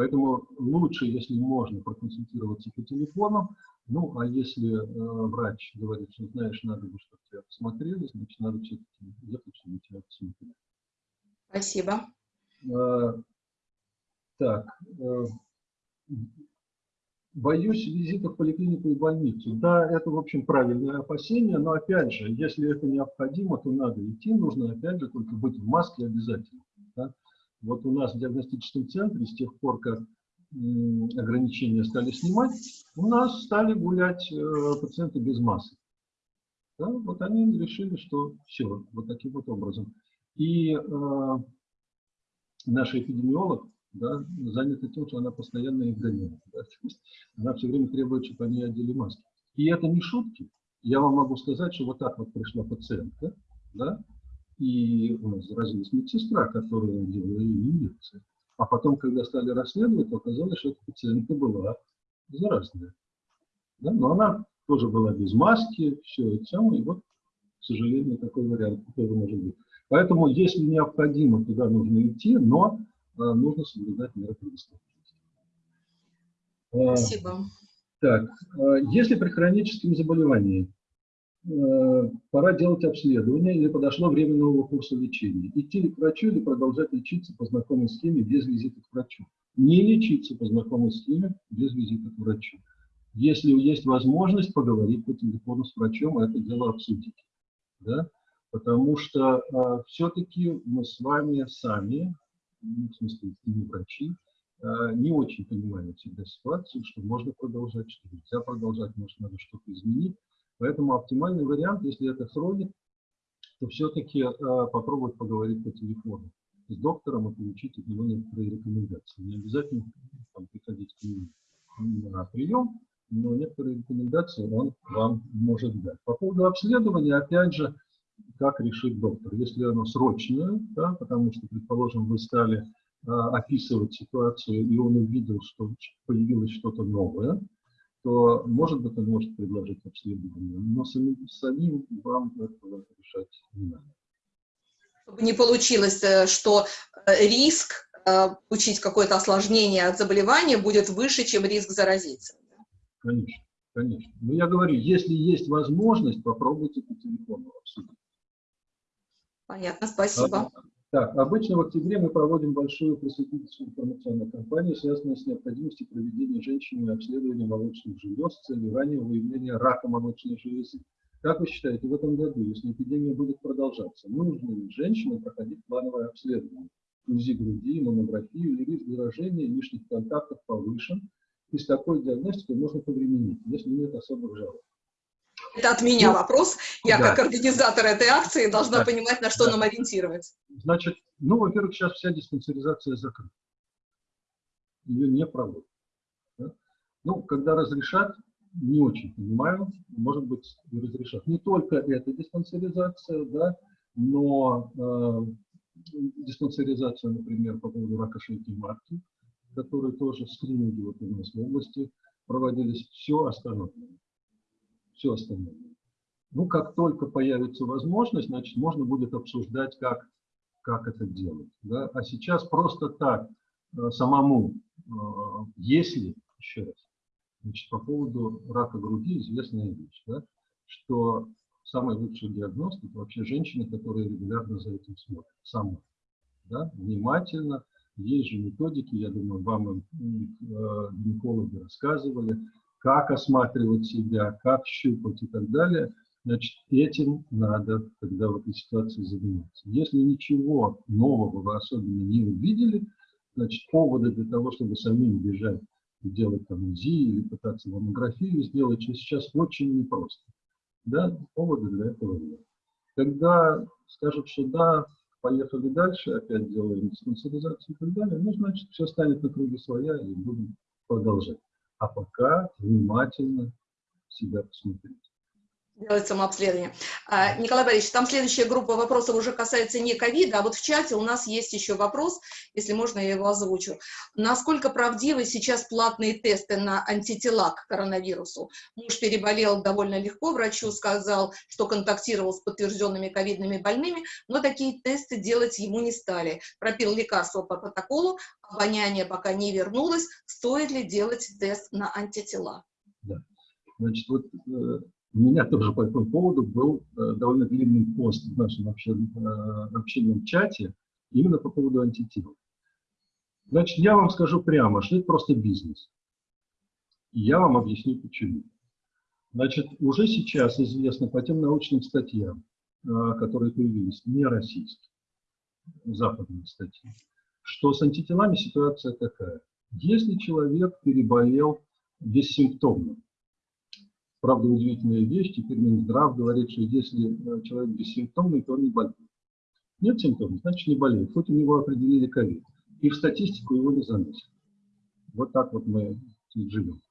Поэтому лучше, если можно, проконсультироваться по телефону. Ну, а если э, врач говорит, что, знаешь, надо бы, чтобы тебя посмотрели, значит, надо все-таки ехать, чтобы тебя посмотрели. Спасибо. Э, Так, э, боюсь визитов в поликлинику и больницу. Да, это, в общем, правильное опасение, но, опять же, если это необходимо, то надо идти, нужно, опять же, только быть в маске обязательно. Вот у нас в диагностическом центре с тех пор, как ограничения стали снимать, у нас стали гулять э, пациенты без масок. Да, вот они решили, что все, вот таким вот образом. И э, наша эпидемиолог да, занята тем, что она постоянно их гоняет. да. Она все время требует, чтобы они одели маски. И это не шутки. Я вам могу сказать, что вот так вот пришла пациентка, да, и у нас заразилась медсестра, которая делала инъекции. А потом, когда стали расследовать, оказалось, что эта пациентка была заразная. Да? Но она тоже была без маски, все это самое, и вот, к сожалению, такой вариант тоже может быть. Поэтому, если необходимо, туда нужно идти, но а, нужно соблюдать меры предосторожности. А, Спасибо. Так, а, если при хроническом заболевании пора делать обследование или подошло время нового курса лечения, идти ли к врачу или продолжать лечиться по знакомой схеме без визита к врачу? Не лечиться по знакомой схеме без визита к врачу. Если есть возможность поговорить по телефону с врачом, это дело обсудить. Да? Потому что все-таки мы с вами сами, ну, в смысле, не врачи, а, не очень понимаем всегда ситуацию, что можно продолжать, что нельзя продолжать, может, надо что-то изменить. Поэтому оптимальный вариант, если это хроник, то все-таки попробовать поговорить по телефону с доктором и получить от него некоторые рекомендации. Не обязательно там, приходить к нему на прием, но некоторые рекомендации он вам может дать. По поводу обследования, опять же, как решит доктор. Если оно срочное, да, потому что, предположим, вы стали а, описывать ситуацию, и он увидел, что появилось что-то новое, то, может быть, он может предложить обследование, но самим, самим вам этого решать не надо. Чтобы не получилось, э, что э, риск э, получить какое-то осложнение от заболевания будет выше, чем риск заразиться. Конечно, конечно. Но я говорю, если есть возможность, попробуйте по телефону обсудить. Понятно, спасибо. Так, обычно в октябре мы проводим большую просветительскую информационную кампанию, связанную с необходимостью проведения женщинами обследования молочных желез с целью раннего выявления рака молочной железы. Как вы считаете, в этом году, если эпидемия будет продолжаться, нужно ли женщинам проходить плановое обследование? УЗИ груди, маммографию или риск заражения лишних контактов повышен, и с такой диагностикой можно повременить, если нет особых жалоб. Это от меня Ну, вопрос. Я да. как организатор этой акции должна Да. понимать, на что Да. нам ориентировать. Значит, ну, во-первых, сейчас вся диспансеризация закрыта. Ее не проводят. да. Ну, когда разрешат, не очень понимаю, может быть, разрешат. Не только эта диспансеризация, да, но э, диспансеризация, например, по поводу рака шейки матки, которые тоже скрининги вот у нас в области проводились, все остановлено. Все остановлено. Ну, как только появится возможность, значит, можно будет обсуждать, как как это делать. Да? А сейчас просто так э, самому, э, если, еще раз, значит, по поводу рака груди известная вещь, да? что самый лучший диагноз – это вообще женщины, которые регулярно за этим смотрят, сама, да? внимательно. Есть же методики, я думаю, вам э, гинекологи рассказывали, как осматривать себя, как щупать и так далее – Значит, этим надо, когда в этой ситуации заниматься. Если ничего нового вы особенно не увидели, значит, поводы для того, чтобы самим бежать и делать там УЗИ или пытаться маммографию сделать, сейчас очень непросто. Да, поводы для этого нет. Когда скажут, что да, поехали дальше, опять делаем спонсоризацию и так далее, ну, значит, все станет на круги своя и будем продолжать. А пока внимательно себя посмотреть делать самообследование. А, Николай Борисович, там следующая группа вопросов уже касается не ковида, а вот в чате у нас есть еще вопрос, если можно, я его озвучу. Насколько правдивы сейчас платные тесты на антитела к коронавирусу? Муж переболел довольно легко, врачу сказал, что контактировал с подтвержденными ковидными больными, но такие тесты делать ему не стали. Пропил лекарство по протоколу, обоняние пока не вернулось. Стоит ли делать тест на антитела? Да. Значит, вот э, у меня тоже по этому поводу был э, довольно длинный пост в нашем общенном, э, чате именно по поводу антител. Значит, я вам скажу прямо, что это просто бизнес. Я вам объясню почему. Значит, уже сейчас известно по тем научным статьям, э, которые появились, не российские, западные статьи, что с антителами ситуация такая. Если человек переболел бессимптомно, Правда, удивительная вещь, теперь Минздрав говорит, что если э, человек бессимптомный, то он не болеет. Нет симптомов, значит не болеет, хоть у него определили ковид. И в статистику его не заносят. Вот так вот мы живем.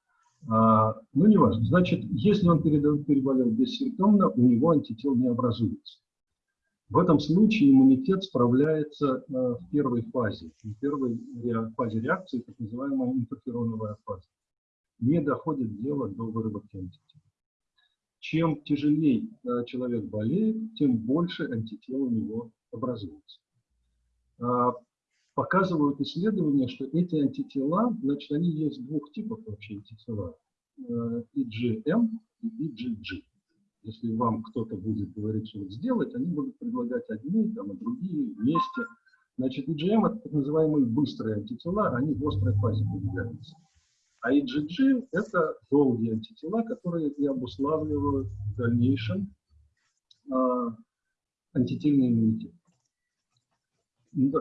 А, ну, неважно. Значит, если он переболел бессимптомно, у него антител не образуется. В этом случае иммунитет справляется э, в первой фазе, в первой фазе реакции, так называемая интерфероновая фаза. Не доходит дело до выработки антител чем тяжелее э, человек болеет, тем больше антител у него образуется. А, показывают исследования, что эти антитела, значит, они есть двух типов вообще антитела, э, IgM и IgG. Если вам кто-то будет говорить, что сделать, они будут предлагать одни, там, а другие вместе. Значит, IgM – это так называемые быстрые антитела, они в острой фазе появляются. А IgG – это долгие антитела, которые и обуславливают в дальнейшем э, антительный иммунитет.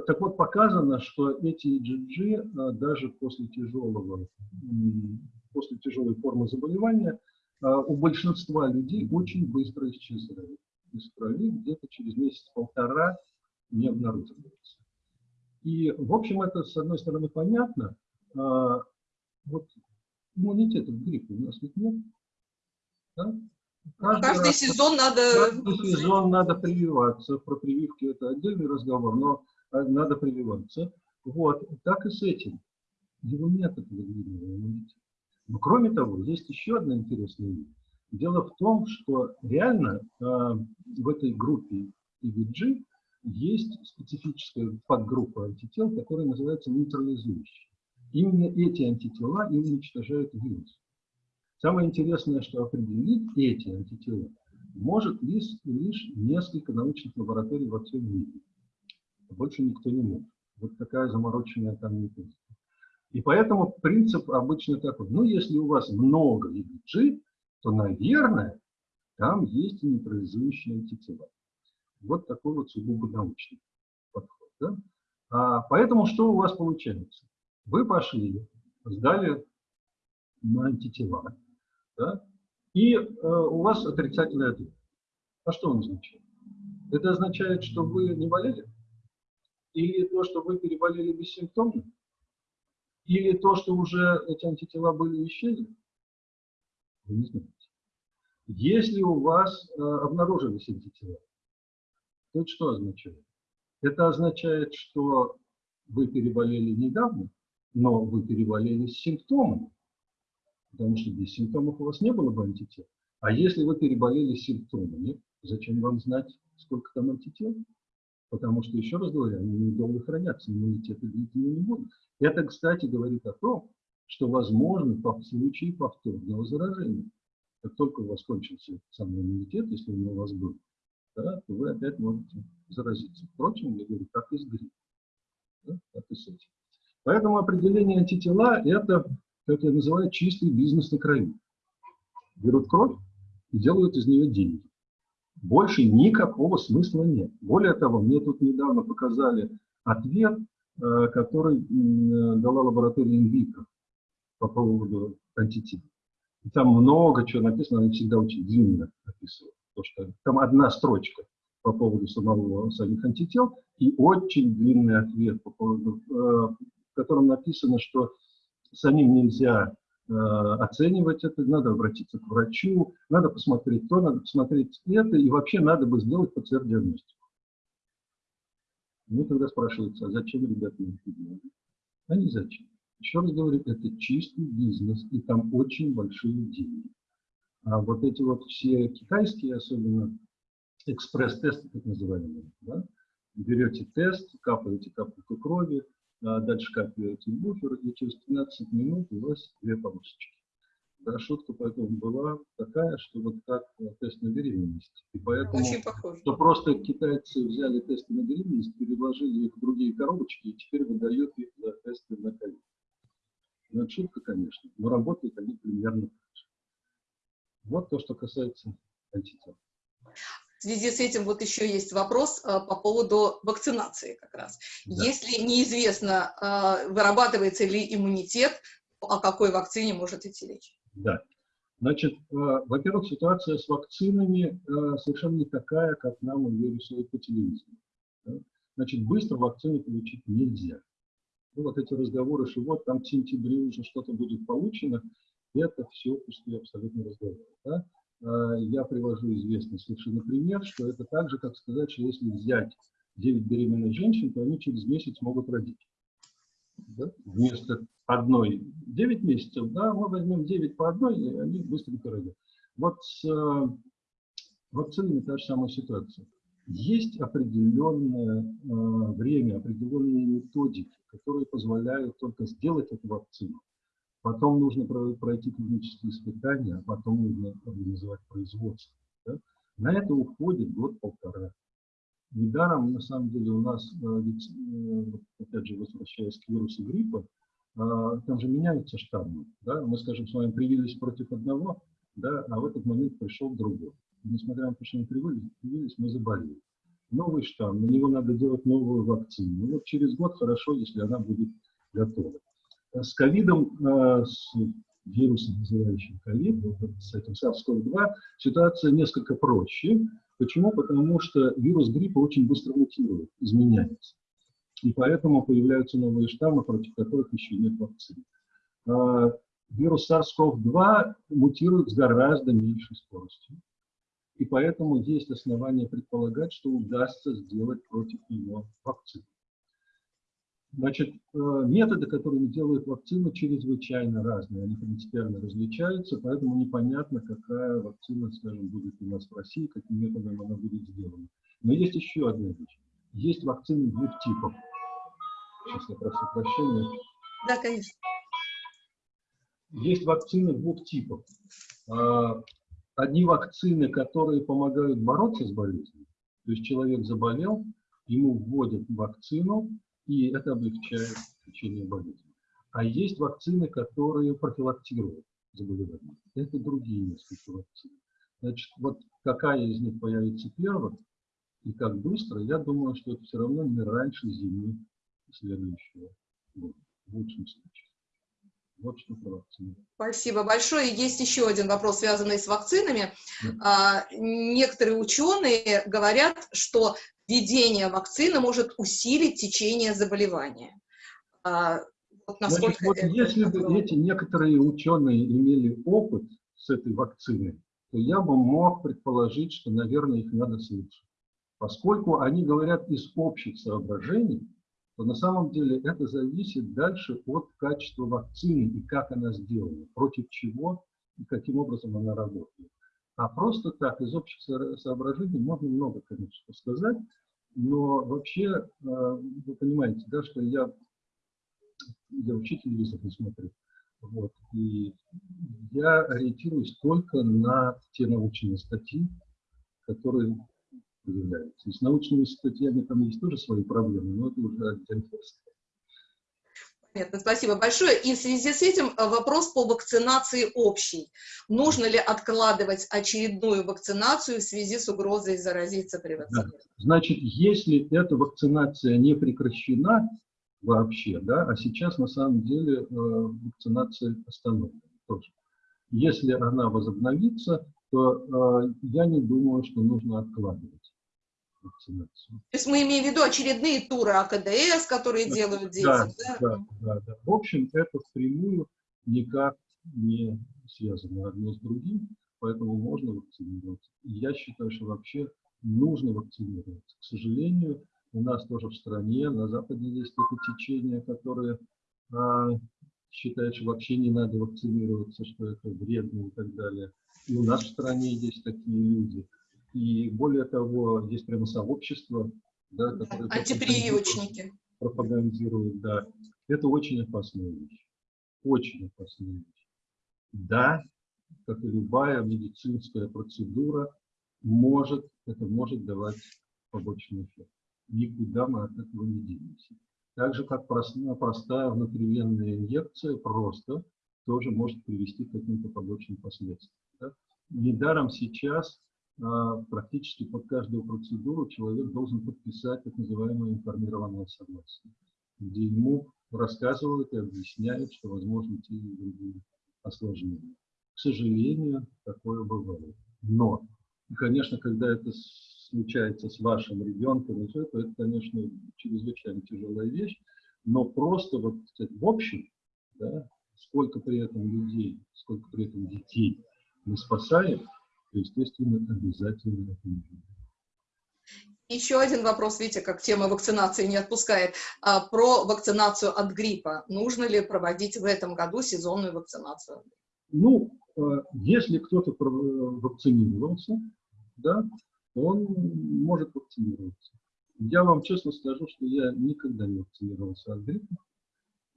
Так вот, показано, что эти IgG э, даже после тяжелого, после тяжелой формы заболевания э, у большинства людей очень быстро исчезают. Из крови где-то через месяц-полтора не обнаруживается. И, в общем, это, с одной стороны, понятно, вот иммунитета к гриппу у нас ведь нет. Да? Каждый, каждый сезон надо... Каждый сезон надо прививаться. Про прививки это отдельный разговор, но а, надо прививаться. Вот, так и с этим. Его нет этого длинного иммунитета. Но кроме того, есть еще одна интересная вещь. Дело в том, что реально э, в этой группе IVG есть специфическая подгруппа антител, которая называется нейтрализующая. Именно эти антитела и уничтожают вирус. Самое интересное, что определить эти антитела может лишь, лишь несколько научных лабораторий во всем мире. Больше никто не может. Вот такая замороченная там методика. И поэтому принцип обычно такой. Ну, если у вас много EBG, то, наверное, там есть нейтрализующие антитела. Вот такой вот сугубо научный подход. Да? А, поэтому что у вас получается? Вы пошли, сдали на антитела, да, и э, у вас отрицательный ответ. А что он означает? Это означает, что вы не болели? Или то, что вы переболели бессимптомно? Или то, что уже эти антитела были исчезли? Вы не знаете. Если у вас э, обнаружились антитела, то это что означает? Это означает, что вы переболели недавно, но вы переболели с симптомами, потому что без симптомов у вас не было бы антител. А если вы переболели с симптомами, зачем вам знать, сколько там антител? Потому что, еще раз говорю, они недолго хранятся, иммунитеты длительно не будут. Это, кстати, говорит о том, что возможно в случае повторного заражения. Как только у вас кончился сам иммунитет, если он у вас был, да, то вы опять можете заразиться. Впрочем, я говорю, как и с гриппом, да, так и с этим. Поэтому определение антитела – это, как я называю, чистый бизнес на крови. Берут кровь и делают из нее деньги. Больше никакого смысла нет. Более того, мне тут недавно показали ответ, э, который дала лаборатория инвитро по поводу антител. Там много чего написано, они всегда очень длинно описывают. То, что там одна строчка по поводу самого, самих антител и очень длинный ответ, по поводу, э, котором написано, что самим нельзя э, оценивать это, надо обратиться к врачу, надо посмотреть то, надо посмотреть это, и вообще надо бы сделать ПЦР-диагностику. Тогда спрашивается, а зачем ребята это делают? А не зачем. Еще раз говорю, это чистый бизнес, и там очень большие деньги. А вот эти вот все китайские, особенно экспресс-тесты, так называемые, да? берете тест, капаете капельку крови, дальше капаете буфер, и через 15 минут у вас две полосочки. Да, шутка поэтому была такая, что вот как тест на беременность. И поэтому, Очень похоже. что просто китайцы взяли тесты на беременность, переложили их в другие коробочки и теперь выдают их за тесты на ковид. Ну, это шутка, конечно, но работают они примерно так же. Вот то, что касается антител. В связи с этим вот еще есть вопрос а, по поводу вакцинации как раз. Да. Если неизвестно, а, вырабатывается ли иммунитет, о какой вакцине может идти речь? Да. Значит, э, во-первых, ситуация с вакцинами э, совершенно не такая, как нам ее рисуют по телевизору. Значит, быстро вакцину получить нельзя. Ну, вот эти разговоры, что вот там к сентябрю уже что-то будет получено, это все пустые абсолютно разговоры. Да? Э, я привожу известный совершенно пример, что это так же, как сказать, что если взять 9 беременных женщин, то они через месяц могут родить. Да? Вместо одной 9 месяцев, да, мы возьмем 9 по одной, и они быстренько родят. Вот с э, вакцинами та же самая ситуация. Есть определенное э, время, определенные методики, которые позволяют только сделать эту вакцину. Потом нужно пройти клинические испытания, а потом нужно организовать производство. Да? На это уходит год-полтора. Недаром, на самом деле, у нас, э, ведь, э, опять же, возвращаясь к вирусу гриппа, э, там же меняются штаммы. Да? Мы, скажем, с вами привились против одного, да, а в этот момент пришел другой. И несмотря на то, что мы привились, мы заболели. Новый штамм, на него надо делать новую вакцину. Ну, вот через год хорошо, если она будет готова. С ковидом, с вирусом, называющим ковид, с этим SARS-CoV-2, ситуация несколько проще. Почему? Потому что вирус гриппа очень быстро мутирует, изменяется. И поэтому появляются новые штаммы, против которых еще нет вакцины. А, вирус SARS-CoV-2 мутирует с гораздо меньшей скоростью. И поэтому есть основания предполагать, что удастся сделать против него вакцину. Значит, э, методы, которыми делают вакцину, чрезвычайно разные. Они принципиально различаются, поэтому непонятно, какая вакцина, скажем, будет у нас в России, каким методом она будет сделана. Но есть еще одна вещь. Есть вакцины двух типов. Сейчас я прошу прощения. Да, конечно. Есть вакцины двух типов. А, одни вакцины, которые помогают бороться с болезнью. То есть человек заболел, ему вводят вакцину, и это облегчает лечение болезни. А есть вакцины, которые профилактируют заболевание. Это другие несколько вакцин. Значит, вот какая из них появится первым и как быстро, я думаю, что это все равно не раньше зимы следующего года, в лучшем случае. Вот что про вакцины. Спасибо большое. Есть еще один вопрос, связанный с вакцинами. А, некоторые ученые говорят, что введение вакцины может усилить течение заболевания. А, вот насколько Значит, вот если бы эти некоторые ученые имели опыт с этой вакциной, то я бы мог предположить, что, наверное, их надо слушать. Поскольку они говорят из общих соображений, то на самом деле это зависит дальше от качества вакцины и как она сделана, против чего и каким образом она работает. А просто так, из общих соображений можно много, конечно, сказать. Но вообще, э, вы понимаете, да, что я, я телевизор не смотрю. Вот, и я ориентируюсь только на те научные статьи, которые появляются. И с научными статьями там есть тоже свои проблемы, но это уже отдельная история. Понятно, спасибо большое. И в связи с этим э, вопрос по вакцинации общий. Нужно ли откладывать очередную вакцинацию в связи с угрозой заразиться при вакцинации? Да. Значит, если эта вакцинация не прекращена вообще, да, а сейчас на самом деле э, вакцинация остановлена тоже. Если она возобновится, то э, я не думаю, что нужно откладывать вакцинацию. То есть мы имеем в виду очередные туры АКДС, которые да, делают дети, да, да? Да, да, да. В общем, это впрямую никак не связано одно с другим, поэтому можно вакцинироваться. И я считаю, что вообще нужно вакцинироваться. К сожалению, у нас тоже в стране, на Западе есть это течение, которое а, считает, что вообще не надо вакцинироваться, что это вредно и так далее. И у нас в стране есть такие люди. И более того, есть прямо сообщество, да, которое антипрививочники пропагандирует, да. Это очень опасная вещь. Очень опасная вещь. Да, как и любая медицинская процедура, может, это может давать побочный эффект. Никуда мы от этого не денемся. Так же, как простая, простая внутривенная инъекция просто тоже может привести к каким-то побочным последствиям. Да? Недаром сейчас практически под каждую процедуру человек должен подписать так называемое информированное согласие, где ему рассказывают и объясняют, что возможны те или другие осложнения. К сожалению, такое бывает. Но, конечно, когда это случается с вашим ребенком, то это, конечно, чрезвычайно тяжелая вещь, но просто вот сказать, в общем, да, сколько при этом людей, сколько при этом детей мы спасаем, то, естественно, обязательно это нужно. Еще один вопрос, видите, как тема вакцинации не отпускает. А, про вакцинацию от гриппа. Нужно ли проводить в этом году сезонную вакцинацию? Ну, э, если кто-то вакцинировался, да, он может вакцинироваться. Я вам честно скажу, что я никогда не вакцинировался от гриппа.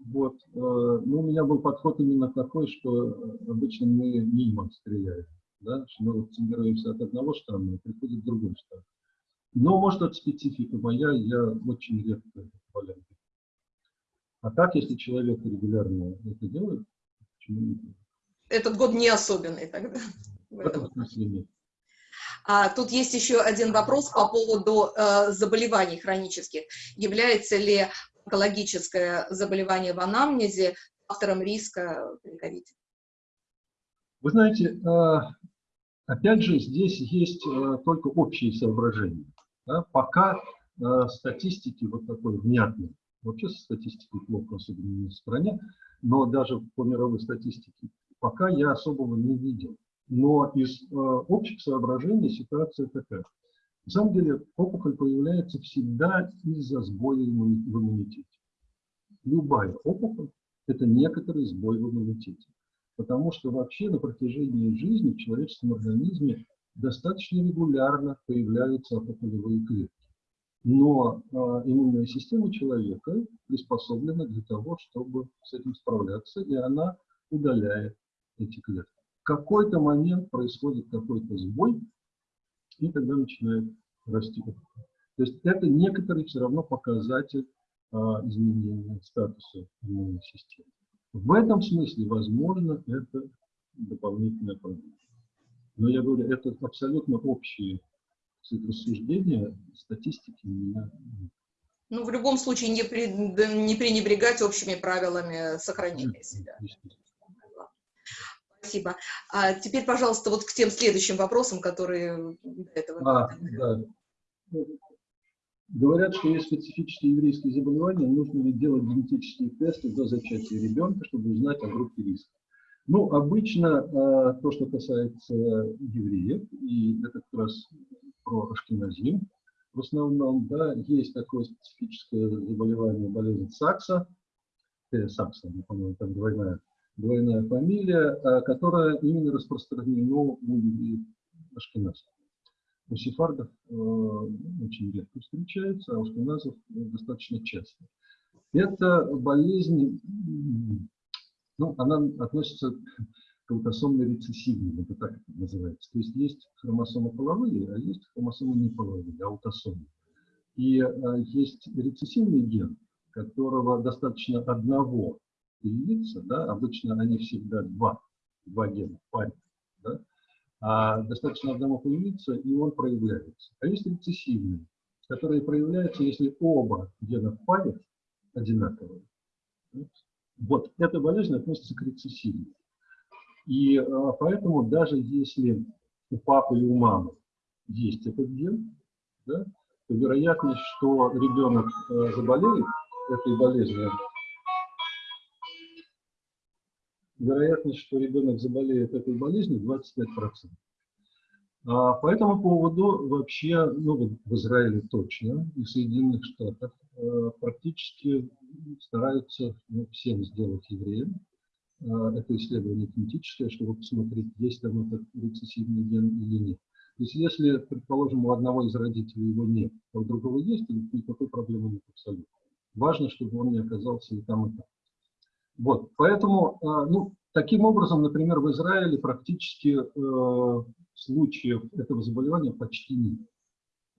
Вот. Э, но у меня был подход именно такой, что обычно мы мимо стреляем. Да? Что мы вакцинируемся от одного штамма, и приходит другой штамм. Но, может, это специфика моя, я очень редко болею. А так, если человек регулярно это делает, почему не? Этот год не особенный тогда. В этом смысле нет. А, тут есть еще один вопрос по поводу э, заболеваний хронических. Является ли онкологическое заболевание в анамнезе фактором риска при ковиде? Вы знаете, э, опять же, здесь есть э, только общие соображения. Да? Пока э, статистики вот такой внятной, вообще со статистикой плохо, особенно в стране, но даже по мировой статистике, пока я особого не видел. Но из э, общих соображений ситуация такая. На самом деле опухоль появляется всегда из-за сбоя в иммунитете. Любая опухоль – это некоторый сбой в иммунитете. Потому что вообще на протяжении жизни в человеческом организме достаточно регулярно появляются опухолевые клетки. Но э, иммунная система человека приспособлена для того, чтобы с этим справляться, и она удаляет эти клетки какой-то момент происходит какой-то сбой, и тогда начинает расти. То есть это некоторый все равно показатель а, изменения статуса иммунной системы. В этом смысле, возможно, это дополнительная проблема. Но я говорю, это абсолютно общие рассуждения, статистики у меня нет. Ну, в любом случае, не, при, не пренебрегать общими правилами сохранения себя. Спасибо. А теперь, пожалуйста, вот к тем следующим вопросам, которые до этого. А, да. Говорят, что есть специфические еврейские заболевания, нужно ли делать генетические тесты до зачатия ребенка, чтобы узнать о группе риска. Ну, обычно а, то, что касается евреев, и это как раз про ашкеназим, в основном, да, есть такое специфическое заболевание, болезнь Сакса, э, Сакса, по-моему, там двойная двойная фамилия, э, которая именно распространена у евреев Ашкеназа. У сефардов э, очень редко встречается, а у шкиназов достаточно часто. Это болезнь, ну, она относится к аутосомной рецессивной, это так это называется. То есть есть хромосомы половые, а есть хромосомы неполовые, аутосомы. И а, есть рецессивный ген, которого достаточно одного появиться, да, обычно они всегда два, два гена в да, достаточно одного появиться, и он проявляется. А есть рецессивные, которые проявляются, если оба гена в одинаковые. Вот эта болезнь относится к рецессивной. И а, поэтому даже если у папы и у мамы есть этот ген, да, то вероятность, что ребенок э, заболеет этой болезнью, вероятность, что ребенок заболеет этой болезнью 25%. А по этому поводу вообще, ну, в Израиле точно, и в Соединенных Штатах э, практически стараются ну, всем сделать евреям. Э, это исследование кинетическое, чтобы посмотреть, есть там этот рецессивный ген или нет. То есть если, предположим, у одного из родителей его нет, а у другого есть, то никакой проблемы нет абсолютно. Важно, чтобы он не оказался и там, и там. Вот, поэтому, э, ну, таким образом, например, в Израиле практически э, случаев этого заболевания почти нет.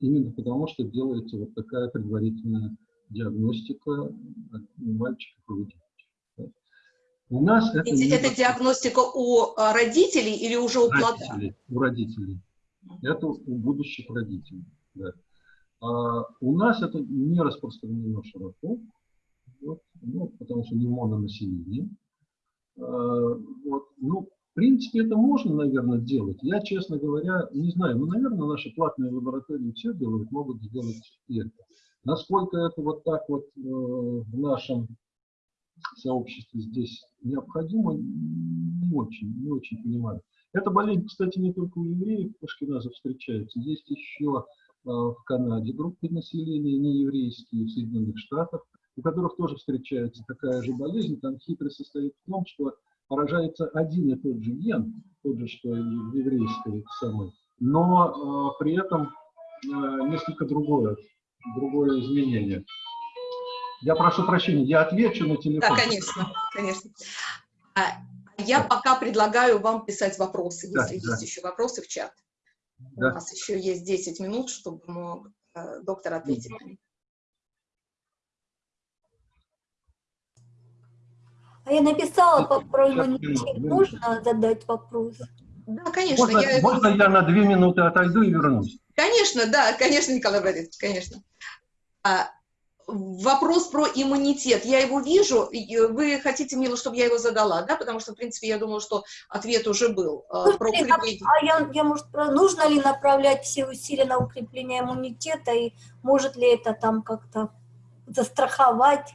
Именно потому, что делается вот такая предварительная диагностика мальчиков и девочек. У нас это... Это, это диагностика у а, родителей или уже у плода? У родителей. Это у будущих родителей. Да. А у нас это не распространено широко, вот, ну, потому что не мононаселение. А, вот, ну, в принципе, это можно, наверное, делать. Я, честно говоря, не знаю. Ну, наверное, наши платные лаборатории все делают, могут сделать это. Насколько это вот так вот э, в нашем сообществе здесь необходимо, не очень, не очень понимаю. Эта болезнь, кстати, не только у евреев ашкеназов встречается. Есть еще э, в Канаде группы населения нееврейские, в Соединенных Штатах, у которых тоже встречается такая же болезнь. Там хитрость состоит в том, что поражается один и тот же ген, тот же, что и в еврейской самой, но э, при этом э, несколько другое другое изменение. Я прошу прощения, я отвечу на телефон. Да, конечно, конечно. А, я пока предлагаю вам писать вопросы, да, если да. есть еще вопросы в чат. Да. У нас еще есть 10 минут, чтобы мог э, доктор ответить на них. А я написала про иммунитет. Можно задать вопрос? Да, конечно. Можно я, можно я на две минуты отойду и вернусь? Конечно, да, конечно, Николай Борисович, конечно. А, вопрос про иммунитет. Я его вижу. Вы хотите, Мила, чтобы я его задала, да? Потому что, в принципе, я думала, что ответ уже был. Ну, про укрепление. А я, я, может, нужно ли направлять все усилия на укрепление иммунитета? И может ли это там как-то застраховать?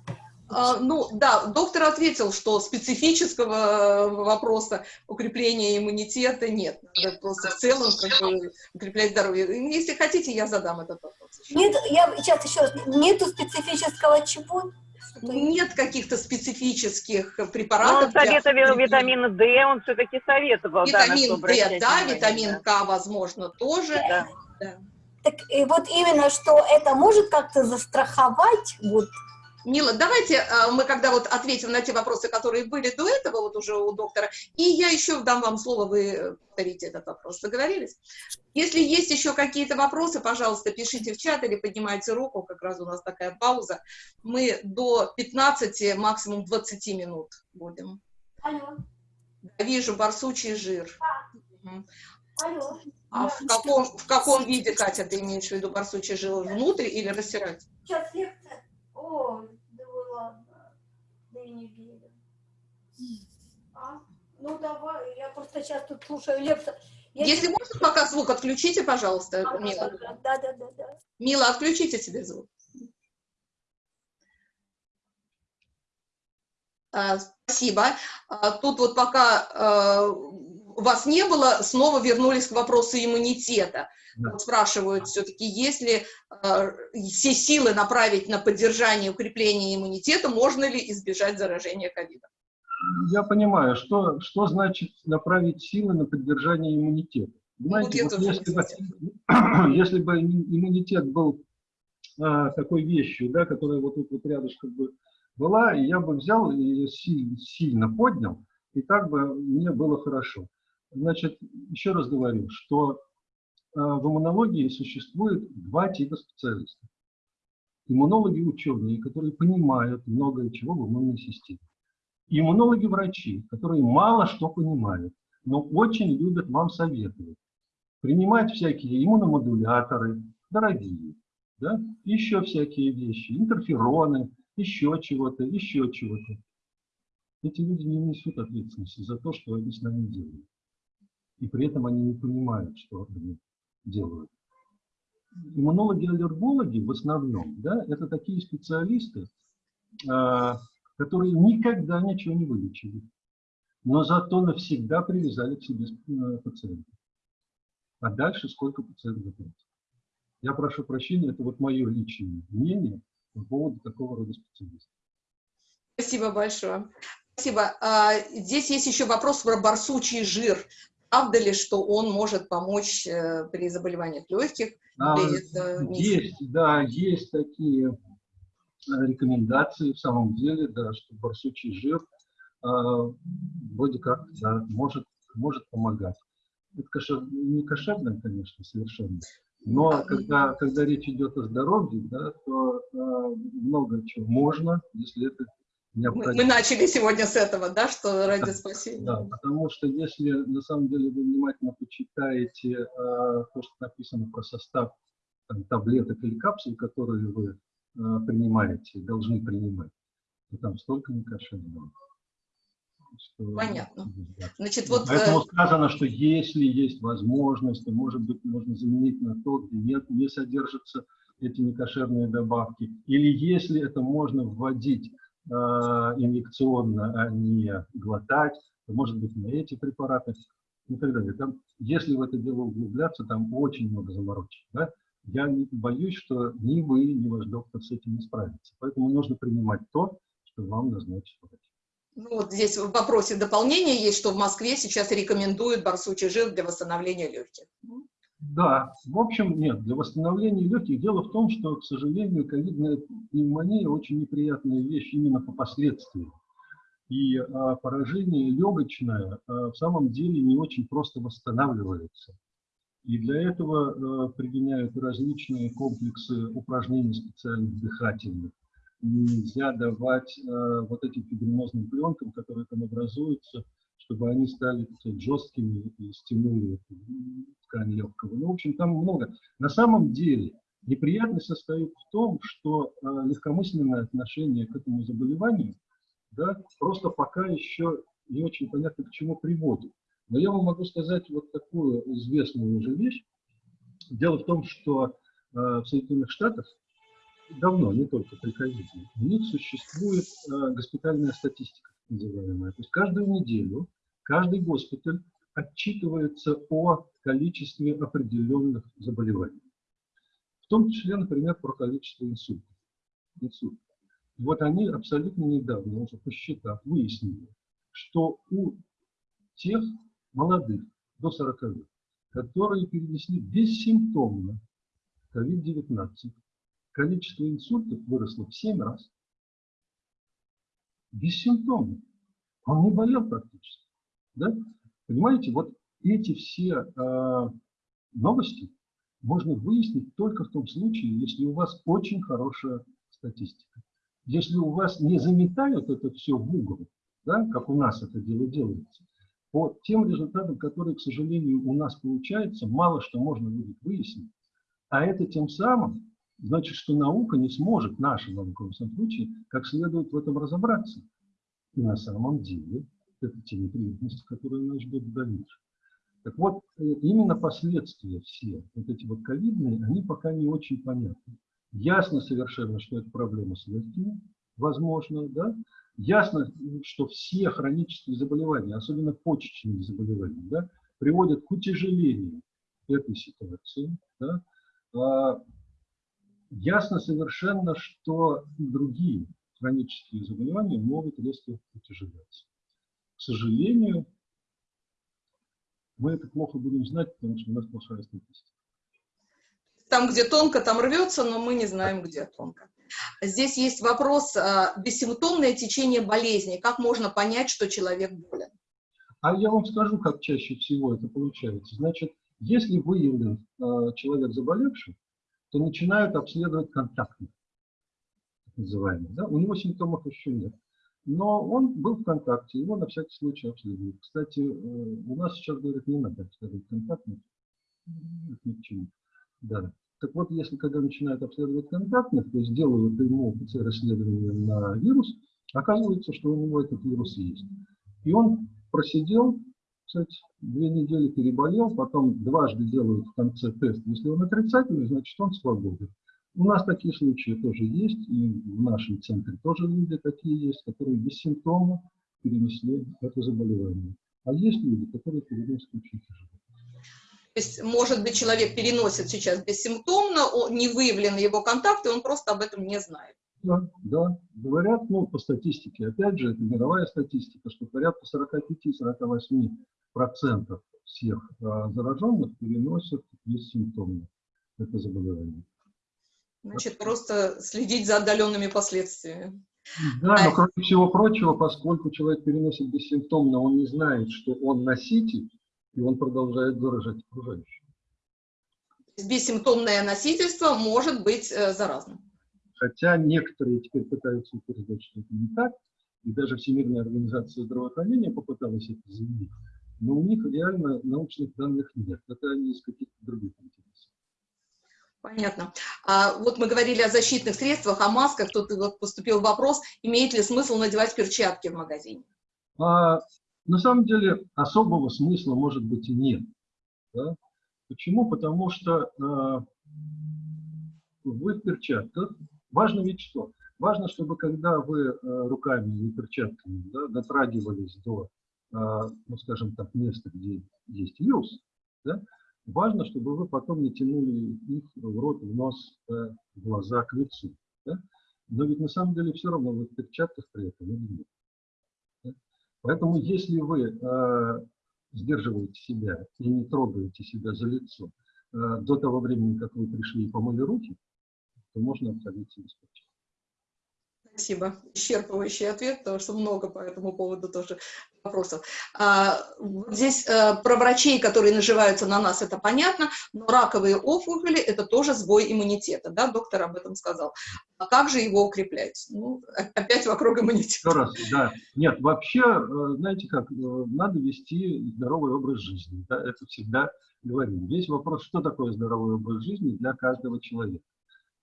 А, ну, да, доктор ответил, что специфического вопроса укрепления иммунитета нет. Надо просто в целом как бы, укреплять здоровье. Если хотите, я задам этот вопрос. Нет, я сейчас еще раз. Нету специфического чего? Нет каких-то специфических препаратов. Ну, он советовал для... витамина D, он все-таки советовал. Витамин да, D, да, витамин К, возможно, тоже. Да. Да. Так и вот именно, что это может как-то застраховать вот Мила, давайте э, мы когда вот ответим на те вопросы, которые были до этого, вот уже у доктора, и я еще дам вам слово, вы повторите этот вопрос. Договорились? Если есть еще какие-то вопросы, пожалуйста, пишите в чат или поднимайте руку, как раз у нас такая пауза. Мы до 15, максимум 20 минут будем. Алло. Вижу барсучий жир. Алло. А в каком, в каком виде, Катя, ты имеешь в виду барсучий жир? Внутрь или растирать? Сейчас лекция. О, ладно. Да и не верю. А? Ну, давай, я просто сейчас тут слушаю лекцию. Я Если не... можно, пока звук отключите, пожалуйста, а, Мила. Да, да, да, да. Мила, отключите себе звук. А, спасибо. А, тут вот пока а, вас не было, снова вернулись к вопросу иммунитета. Да. Спрашивают все-таки, если э, все силы направить на поддержание укрепления иммунитета, можно ли избежать заражения ковидом? Я понимаю, что, что значит направить силы на поддержание иммунитета. Понимаете, вот вот если, бы, если бы иммунитет был а, такой вещью, да, которая вот тут вот рядышком бы была, и я бы взял и сильно поднял, и так бы мне было хорошо. Значит, еще раз говорю, что а, в иммунологии существует два типа специалистов. Иммунологи ученые, которые понимают многое чего в иммунной системе. Иммунологи-врачи, которые мало что понимают, но очень любят вам советовать. Принимать всякие иммуномодуляторы, дорогие, да? еще всякие вещи, интерфероны, еще чего-то, еще чего-то. Эти люди не несут ответственности за то, что они с нами делают. И при этом они не понимают, что они делают. Иммунологи-аллергологи в основном, да, это такие специалисты, а, которые никогда ничего не вылечили, но зато навсегда привязали к себе э, пациента. А дальше сколько пациент заплатит. Я прошу прощения, это вот мое личное мнение по поводу такого рода специалистов. Спасибо большое. Спасибо. А, здесь есть еще вопрос про барсучий жир. Правда ли, что он может помочь э, при заболеваниях легких? А, есть, да, есть такие э, рекомендации в самом деле, да, что барсучий жир э, вроде как да, может, может помогать. Это кошер, не кошерное, конечно, совершенно, но когда, когда речь идет о здоровье, да, то э, много чего можно, если это необходимо. Мы, мы начали сегодня с этого, да, что ради спасения. Да, потому что если на самом деле вы внимательно почитаете э, то, что написано про состав там, таблеток или капсул, которые вы э, принимаете, должны принимать, то там столько некошерного. Что, Понятно. Значит, вот, Поэтому э, сказано, что если есть возможность, то, может быть, можно заменить на то, где нет, не содержатся эти некошерные добавки. Или если это можно вводить инъекционно, а не глотать, может быть, на эти препараты и так далее. Там, если в это дело углубляться, там очень много заморочек. Да? Я боюсь, что ни вы, ни ваш доктор с этим не справится. Поэтому нужно принимать то, что вам назначит врач. Ну, вот здесь в вопросе дополнения есть, что в Москве сейчас рекомендуют барсучий жир для восстановления легких. Да, в общем, нет, для восстановления легких. Дело в том, что, к сожалению, ковидная пневмония очень неприятная вещь именно по последствиям. И а, поражение легочное а, в самом деле не очень просто восстанавливается. И для этого а, применяют различные комплексы упражнений специальных дыхательных нельзя давать э, вот этим фибринозным пленкам, которые там образуются, чтобы они стали жесткими и стянули ткань легкого. Ну, в общем, там много. На самом деле неприятность состоит в том, что э, легкомысленное отношение к этому заболеванию да, просто пока еще не очень понятно, к чему приводит. Но я вам могу сказать вот такую известную уже вещь. Дело в том, что э, в Соединенных Штатах давно, не только при ковиде, у них существует э, госпитальная статистика, называемая. То есть каждую неделю каждый госпиталь отчитывается о количестве определенных заболеваний. В том числе, например, про количество инсультов. инсультов. Вот они абсолютно недавно, уже посчитав, выяснили, что у тех молодых, до 40 лет, которые перенесли бессимптомно COVID-19, количество инсультов выросло в 7 раз. Бессимптомно. Он не болел практически. Да? Понимаете, вот эти все э, новости можно выяснить только в том случае, если у вас очень хорошая статистика. Если у вас не заметают это все в угол, да, как у нас это дело делается, по тем результатам, которые, к сожалению, у нас получается, мало что можно будет выяснить. А это тем самым значит, что наука не сможет, наша наука в этом случае, как следует в этом разобраться. И на самом деле это те неприятности, которые нас ждут в дальнейшем. Так вот, э, именно последствия все, вот эти вот ковидные, они пока не очень понятны. Ясно совершенно, что это проблема с легкими, возможно, да? Ясно, что все хронические заболевания, особенно почечные заболевания, да, приводят к утяжелению этой ситуации. Да? А ясно совершенно, что и другие хронические заболевания могут резко утяжеляться. К сожалению, Мы это плохо будем знать, потому что у нас плохая статистика. Там, где тонко, там рвется, но мы не знаем, где тонко. Здесь есть вопрос, а, бессимптомное течение болезни. Как можно понять, что человек болен? А я вам скажу, как чаще всего это получается. Значит, если выявлен э, человек заболевший, то начинают обследовать контактных, так называемых. Да? У него симптомов еще нет. Но он был в контакте, его на всякий случай обследуют. Кстати, э, у нас сейчас говорят, не надо обследовать контактных. Это ни к чему. Да. Так вот, если когда начинают обследовать контактных, то есть делают ему ПЦР-исследование на вирус, оказывается, что у него этот вирус есть. И он просидел, кстати, две недели переболел, потом дважды делают в конце тест. Если он отрицательный, значит он свободен. У нас такие случаи тоже есть, и в нашем центре тоже люди такие есть, которые без симптомов перенесли это заболевание. А есть люди, которые переносят очень тяжело. То есть, может быть, человек переносит сейчас бессимптомно, не выявлены его контакты, он просто об этом не знает. Да, да, говорят, ну, по статистике, опять же, это мировая статистика, что порядка 45-48% всех а, зараженных переносят бессимптомно это заболевание. Значит, просто следить за отдаленными последствиями. Да, но кроме всего прочего, поскольку человек переносит бессимптомно, он не знает, что он носитель, и он продолжает заражать окружающих. Бессимптомное носительство может быть э, заразным. Хотя некоторые теперь пытаются утверждать, что это не так, и даже Всемирная организация здравоохранения попыталась это заявить, но у них реально научных данных нет. Это они из каких-то других интересов. Понятно. А вот мы говорили о защитных средствах, о масках. Тут вот поступил вопрос, имеет ли смысл надевать перчатки в магазине? А, на самом деле особого смысла может быть и нет. Да? Почему? Потому что э, вы в перчатках Важно ведь что? Важно, чтобы когда вы э, руками или перчатками да, дотрагивались до, э, ну, скажем так, места, где есть вирус, да, важно, чтобы вы потом не тянули их в рот, в нос, э, в глаза, к лицу. Да? Но ведь на самом деле все равно вы в перчатках при этом или нет. Да? Поэтому если вы э, сдерживаете себя и не трогаете себя за лицо э, до того времени, как вы пришли и помыли руки, то можно обходиться без перчаток. Спасибо. Исчерпывающий ответ, потому что много по этому поводу тоже вопросов. А, здесь а, про врачей, которые наживаются на нас, это понятно, но раковые опухоли – это тоже сбой иммунитета, да, доктор об этом сказал. А как же его укреплять? Ну, опять вокруг иммунитета. Еще раз, да. Нет, вообще, э, знаете как, э, надо вести здоровый образ жизни, да, это всегда говорим. Весь вопрос, что такое здоровый образ жизни для каждого человека.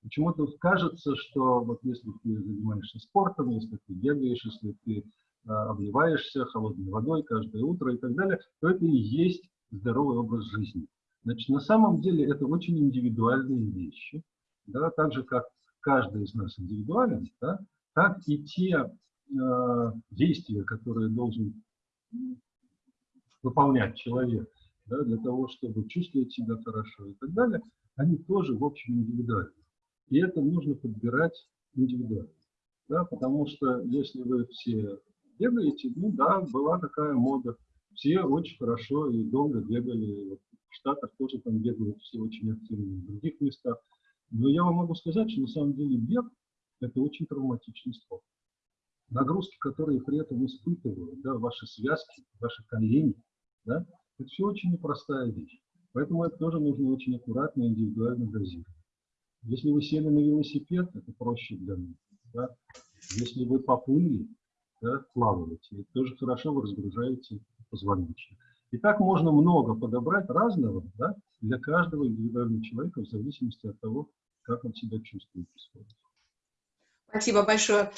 Почему-то кажется, что вот если ты занимаешься спортом, если ты бегаешь, если ты обливаешься холодной водой каждое утро и так далее, то это и есть здоровый образ жизни. Значит, на самом деле это очень индивидуальные вещи, да, так же, как каждый из нас индивидуален, да, так и те э, действия, которые должен выполнять человек да, для того, чтобы чувствовать себя хорошо и так далее, они тоже, в общем, индивидуальны. И это нужно подбирать индивидуально. Да, потому что если вы все бегаете, ну да, была такая мода. Все очень хорошо и долго бегали. В Штатах тоже там бегают все очень активно, в других местах. Но я вам могу сказать, что на самом деле бег – это очень травматичный спорт. Нагрузки, которые при этом испытывают, да, ваши связки, ваши колени, да, это все очень непростая вещь. Поэтому это тоже нужно очень аккуратно и индивидуально дозировать. Если вы сели на велосипед, это проще для них. Да? Если вы поплыли, да, плаваете, это тоже хорошо вы разгружаете позвоночник. И так можно много подобрать разного да, для каждого индивидуального человека в зависимости от того, как он себя чувствует. Спасибо большое.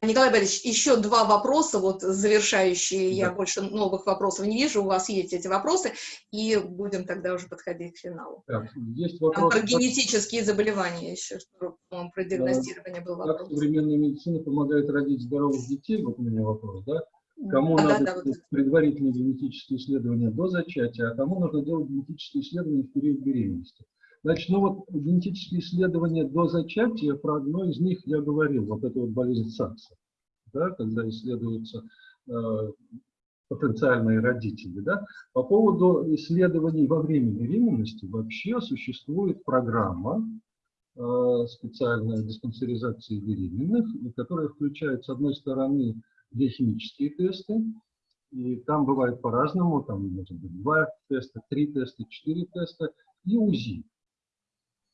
Николай Борисович, еще два вопроса, вот завершающие, да. я больше новых вопросов не вижу, у вас есть эти вопросы, и будем тогда уже подходить к финалу. Так, есть вопрос. Там про генетические заболевания еще, по-моему, про диагностирование был вопрос. Как современная медицина помогает родить здоровых детей, вот у меня вопрос, да? Кому да, надо да, да, вот предварительные генетические исследования до зачатия, а кому нужно делать генетические исследования в период беременности. Значит, ну вот генетические исследования до зачатия, про одно из них я говорил, вот это вот болезнь САКСа, да, когда исследуются э, потенциальные родители. Да? По поводу исследований во время беременности вообще существует программа э, специальная диспансеризации беременных, которая включает, с одной стороны, биохимические тесты, и там бывает по-разному, там может быть два теста, три теста, четыре теста, и УЗИ.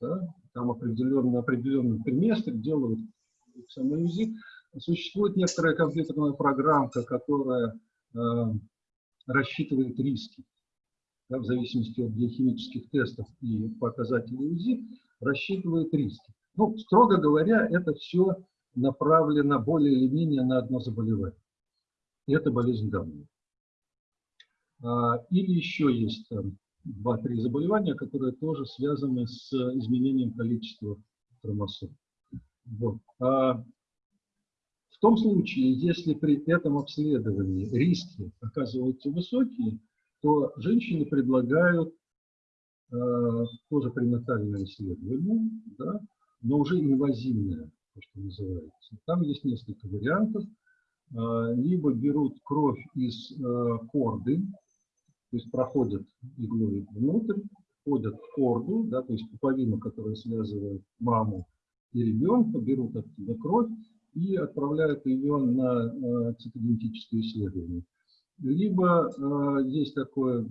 Да? Там определенно, на определенном триместре делают самое УЗИ. Существует некоторая компьютерная программка, которая э, рассчитывает риски да, в зависимости от биохимических тестов и показателей УЗИ, рассчитывает риски. Ну, строго говоря, это все направлено более или менее на одно заболевание. И это болезнь давняя. Или еще есть два-три заболевания, которые тоже связаны с изменением количества хромосом. Вот. А в том случае, если при этом обследовании риски оказываются высокие, то женщины предлагают э, тоже пренатальное исследование, да, но уже инвазивное, то, что называется. Там есть несколько вариантов. Э, либо берут кровь из э, корды, то есть проходят иглой внутрь, входят в корду, да, то есть пуповину, которая связывает маму и ребенка, берут оттуда кровь и отправляют ее на э, цитогенетическое исследование. Либо э, есть такое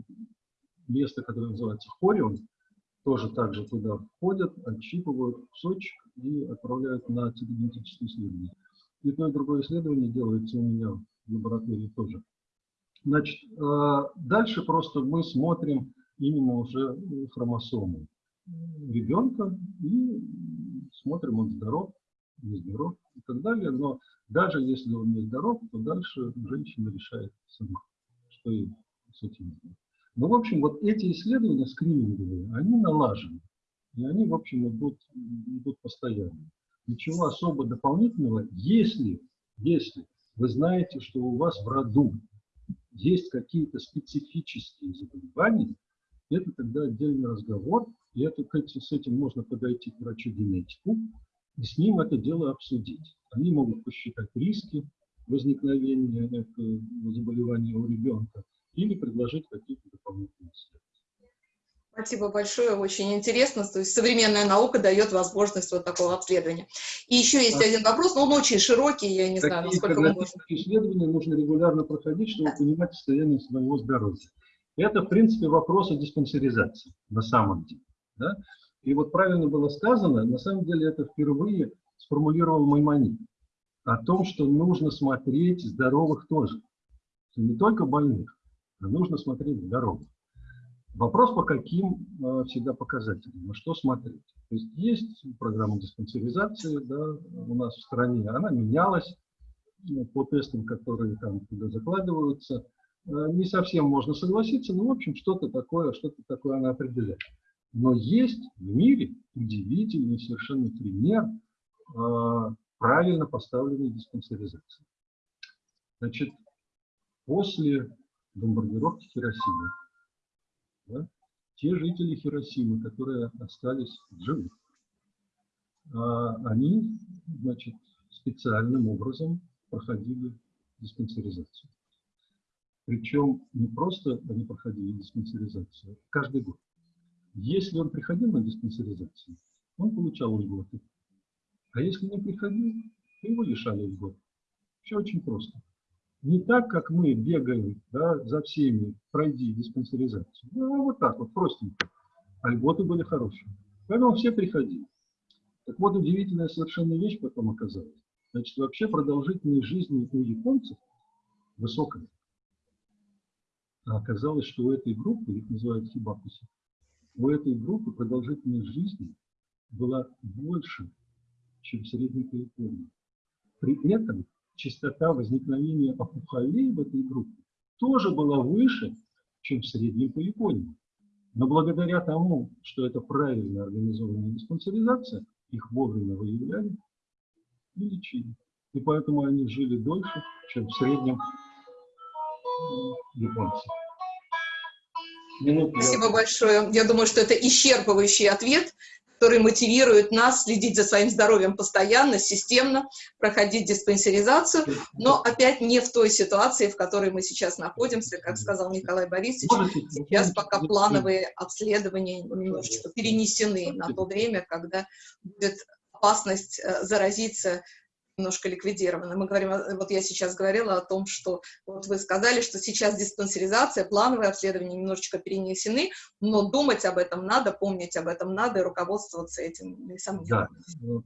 место, которое называется хорион, тоже также туда входят, отщипывают кусочек и отправляют на цитогенетическое исследование. И то, и другое исследование делается у меня в лаборатории тоже. Значит, э, дальше просто мы смотрим именно уже хромосомы ребенка и смотрим, он здоров, не здоров и так далее. Но даже если он не здоров, то дальше женщина решает сама, что ей с этим делать. Ну, в общем, вот эти исследования скрининговые, они налажены. И они, в общем, идут, идут постоянно. Ничего особо дополнительного, если, если вы знаете, что у вас в роду есть какие-то специфические заболевания, это тогда отдельный разговор, и это, с этим можно подойти к врачу-генетику и с ним это дело обсудить. Они могут посчитать риски возникновения этого заболевания у ребенка или предложить какие-то дополнительные исследования. Спасибо большое, очень интересно. То есть современная наука дает возможность вот такого обследования. И еще есть а один вопрос, но он очень широкий, я не знаю, насколько мы можем. исследования нужно регулярно проходить, чтобы да. понимать состояние своего здоровья. Это, в принципе, вопрос о диспансеризации на самом деле. Да? И вот правильно было сказано, на самом деле это впервые сформулировал Маймонид, о том, что нужно смотреть здоровых тоже. Не только больных, а нужно смотреть здоровых. Вопрос, по каким э, всегда показателям, на что смотреть. То есть есть программа диспансеризации да, у нас в стране, она менялась ну, по тестам, которые там туда закладываются. Э, не совсем можно согласиться, но в общем что-то такое, что-то такое она определяет. Но есть в мире удивительный совершенно пример э, правильно поставленной диспансеризации. Значит, после бомбардировки Хиросимы да, те жители Хиросимы, которые остались живы, а, они, значит, специальным образом проходили диспансеризацию. Причем не просто они проходили диспансеризацию, каждый год. Если он приходил на диспансеризацию, он получал льготы. А если не приходил, то его лишали льгот. Все очень просто. Не так, как мы бегаем да, за всеми, пройди диспансеризацию. Ну, вот так вот, простенько. А льготы были хорошие. Поэтому все приходили. Так вот, удивительная совершенно вещь потом оказалась. Значит, вообще продолжительность жизни у японцев высокая. А оказалось, что у этой группы, их называют хибакуси, у этой группы продолжительность жизни была больше, чем в средней по Японии. При этом частота возникновения опухолей в этой группе тоже была выше, чем в среднем по Японии. Но благодаря тому, что это правильно организованная диспансеризация, их вовремя выявляли и лечили. И поэтому они жили дольше, чем в среднем японцы. Минуту Спасибо я... большое. Я думаю, что это исчерпывающий ответ которые мотивируют нас следить за своим здоровьем постоянно, системно, проходить диспансеризацию, но опять не в той ситуации, в которой мы сейчас находимся, как сказал Николай Борисович, сейчас пока плановые обследования немножечко перенесены на то время, когда будет опасность э, заразиться немножко ликвидированы. Мы говорим, вот я сейчас говорила о том, что вот вы сказали, что сейчас диспансеризация, плановые обследования немножечко перенесены, но думать об этом надо, помнить об этом надо и руководствоваться этим. Да,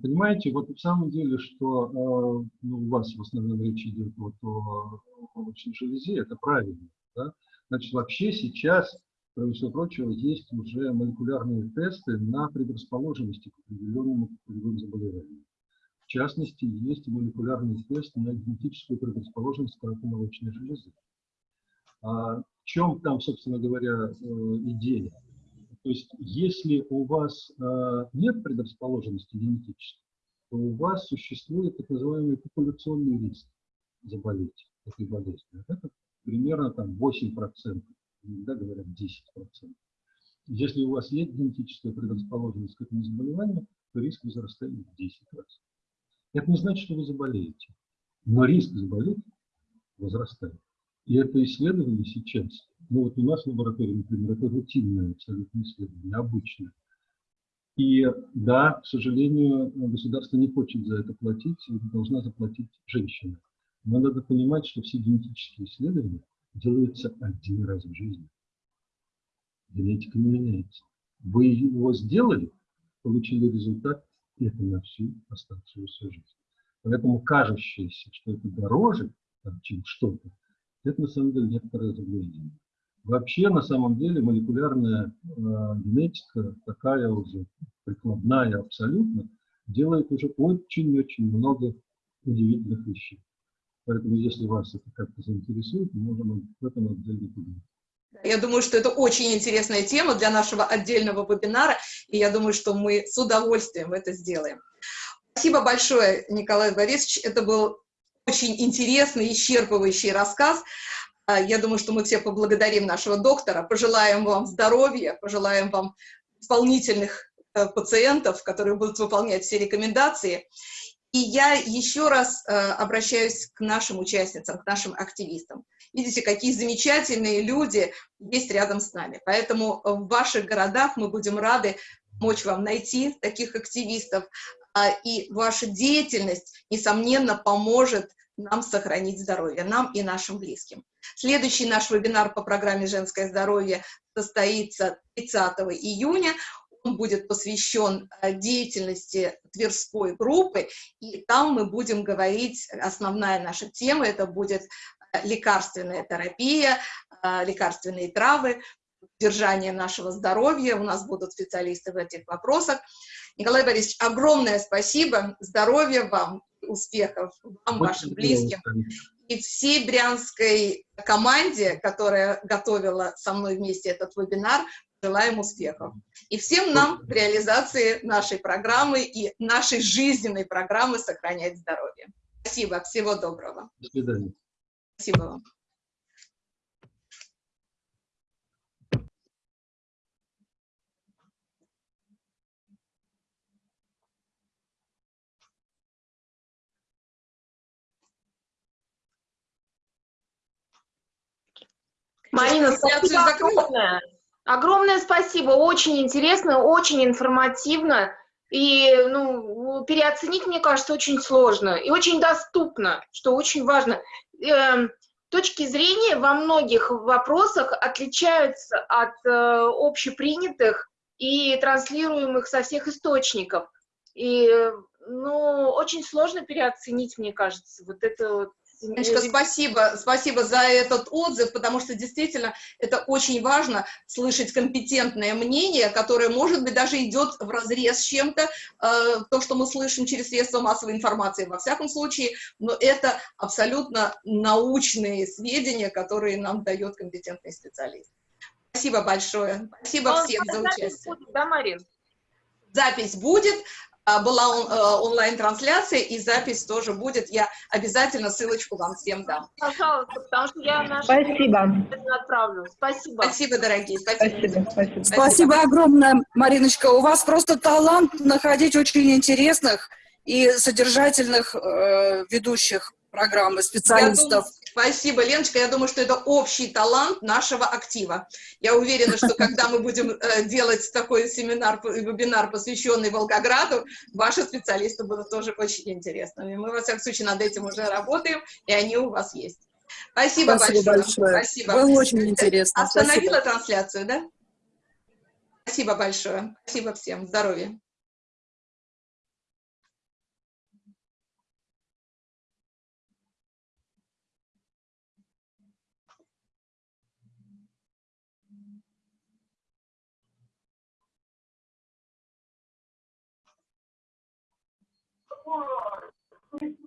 понимаете, вот в самом деле, что э, ну, у вас в основном речь идет вот о молочной железе, это правильно, да? Значит, вообще сейчас, кроме всего прочего, есть уже молекулярные тесты на предрасположенности к определенному заболеванию. В частности, есть молекулярный тест на генетическую предрасположенность к раку молочной железы. А в чем там, собственно говоря, э, идея? То есть, если у вас э, нет предрасположенности генетической, то у вас существует так называемый популяционный риск заболеть этой болезнью. Это примерно там 8%, иногда говорят 10%. Если у вас есть генетическая предрасположенность к этому заболеванию, то риск возрастает в 10 раз. Это не значит, что вы заболеете, но риск заболеть возрастает. И это исследование сейчас, ну вот у нас в лаборатории, например, это рутинное абсолютно исследование, обычное. И да, к сожалению, государство не хочет за это платить, и должна заплатить женщина. Но надо понимать, что все генетические исследования делаются один раз в жизни. Генетика не меняется. Вы его сделали, получили результат, это на всю оставшуюся жизнь. Поэтому кажущееся, что это дороже, чем что-то, это на самом деле некоторое заблуждение. Вообще, на самом деле, молекулярная э, генетика, такая уже прикладная абсолютно, делает уже очень-очень много удивительных вещей. Поэтому, если вас это как-то заинтересует, мы можем в этом отдельно поговорить. Я думаю, что это очень интересная тема для нашего отдельного вебинара, и я думаю, что мы с удовольствием это сделаем. Спасибо большое, Николай Борисович. Это был очень интересный, исчерпывающий рассказ. А, я думаю, что мы все поблагодарим нашего доктора, пожелаем вам здоровья, пожелаем вам исполнительных э, пациентов, которые будут выполнять все рекомендации. И я еще раз э, обращаюсь к нашим участницам, к нашим активистам. Видите, какие замечательные люди есть рядом с нами. Поэтому в ваших городах мы будем рады помочь вам найти таких активистов, а, и ваша деятельность, несомненно, поможет нам сохранить здоровье, нам и нашим близким. Следующий наш вебинар по программе «Женское здоровье» состоится 30 июня. Будет посвящен а, деятельности Тверской группы, и там мы будем говорить, основная наша тема, это будет лекарственная терапия, лекарственные травы, поддержание нашего здоровья. У нас будут специалисты в этих вопросах. Николай Борисович, огромное спасибо, здоровья вам, успехов вам, вашим близким. И всей брянской команде, которая готовила со мной вместе этот вебинар, желаем успехов. И всем нам в реализации нашей программы и нашей жизненной программы «Сохранять здоровье». Спасибо, всего доброго. До свидания. Спасибо вам. Марина, спасибо огромное. Огромное спасибо, очень интересно, очень информативно. И ну, переоценить, мне кажется, очень сложно и очень доступно, что очень важно. Э, точки зрения во многих вопросах отличаются от э, общепринятых и транслируемых со всех источников. И ну, очень сложно переоценить, мне кажется, вот это вот Леночка, спасибо, спасибо за этот отзыв, потому что действительно это очень важно слышать компетентное мнение, которое, может быть, даже идет в разрез с чем-то, э, то, что мы слышим через средства массовой информации, во всяком случае, но это абсолютно научные сведения, которые нам дает компетентный специалист. Спасибо большое. Спасибо всем за участие. Будет, да, Марин? Запись будет. А, была он- э, онлайн-трансляция, и запись тоже будет. Я обязательно ссылочку вам всем дам. Пожалуйста, потому что я нашу Спасибо. отправлю. Спасибо. Спасибо, дорогие. Спасибо. спасибо. Спасибо огромное, Мариночка. У вас просто талант находить очень интересных и содержательных э, ведущих программы, Я специалистов. Спасибо, Леночка. Я думаю, что это общий талант нашего актива. Я уверена, что когда мы будем э, делать такой семинар, п- вебинар, посвященный Волгограду, ваши специалисты будут тоже очень интересными. Мы, во всяком случае, над этим уже работаем, и они у вас есть. Спасибо, Спасибо большое. большое. Спасибо. Было очень интересно. Остановила Спасибо. трансляцию, да? Спасибо большое. Спасибо всем. Здоровья. Christmas.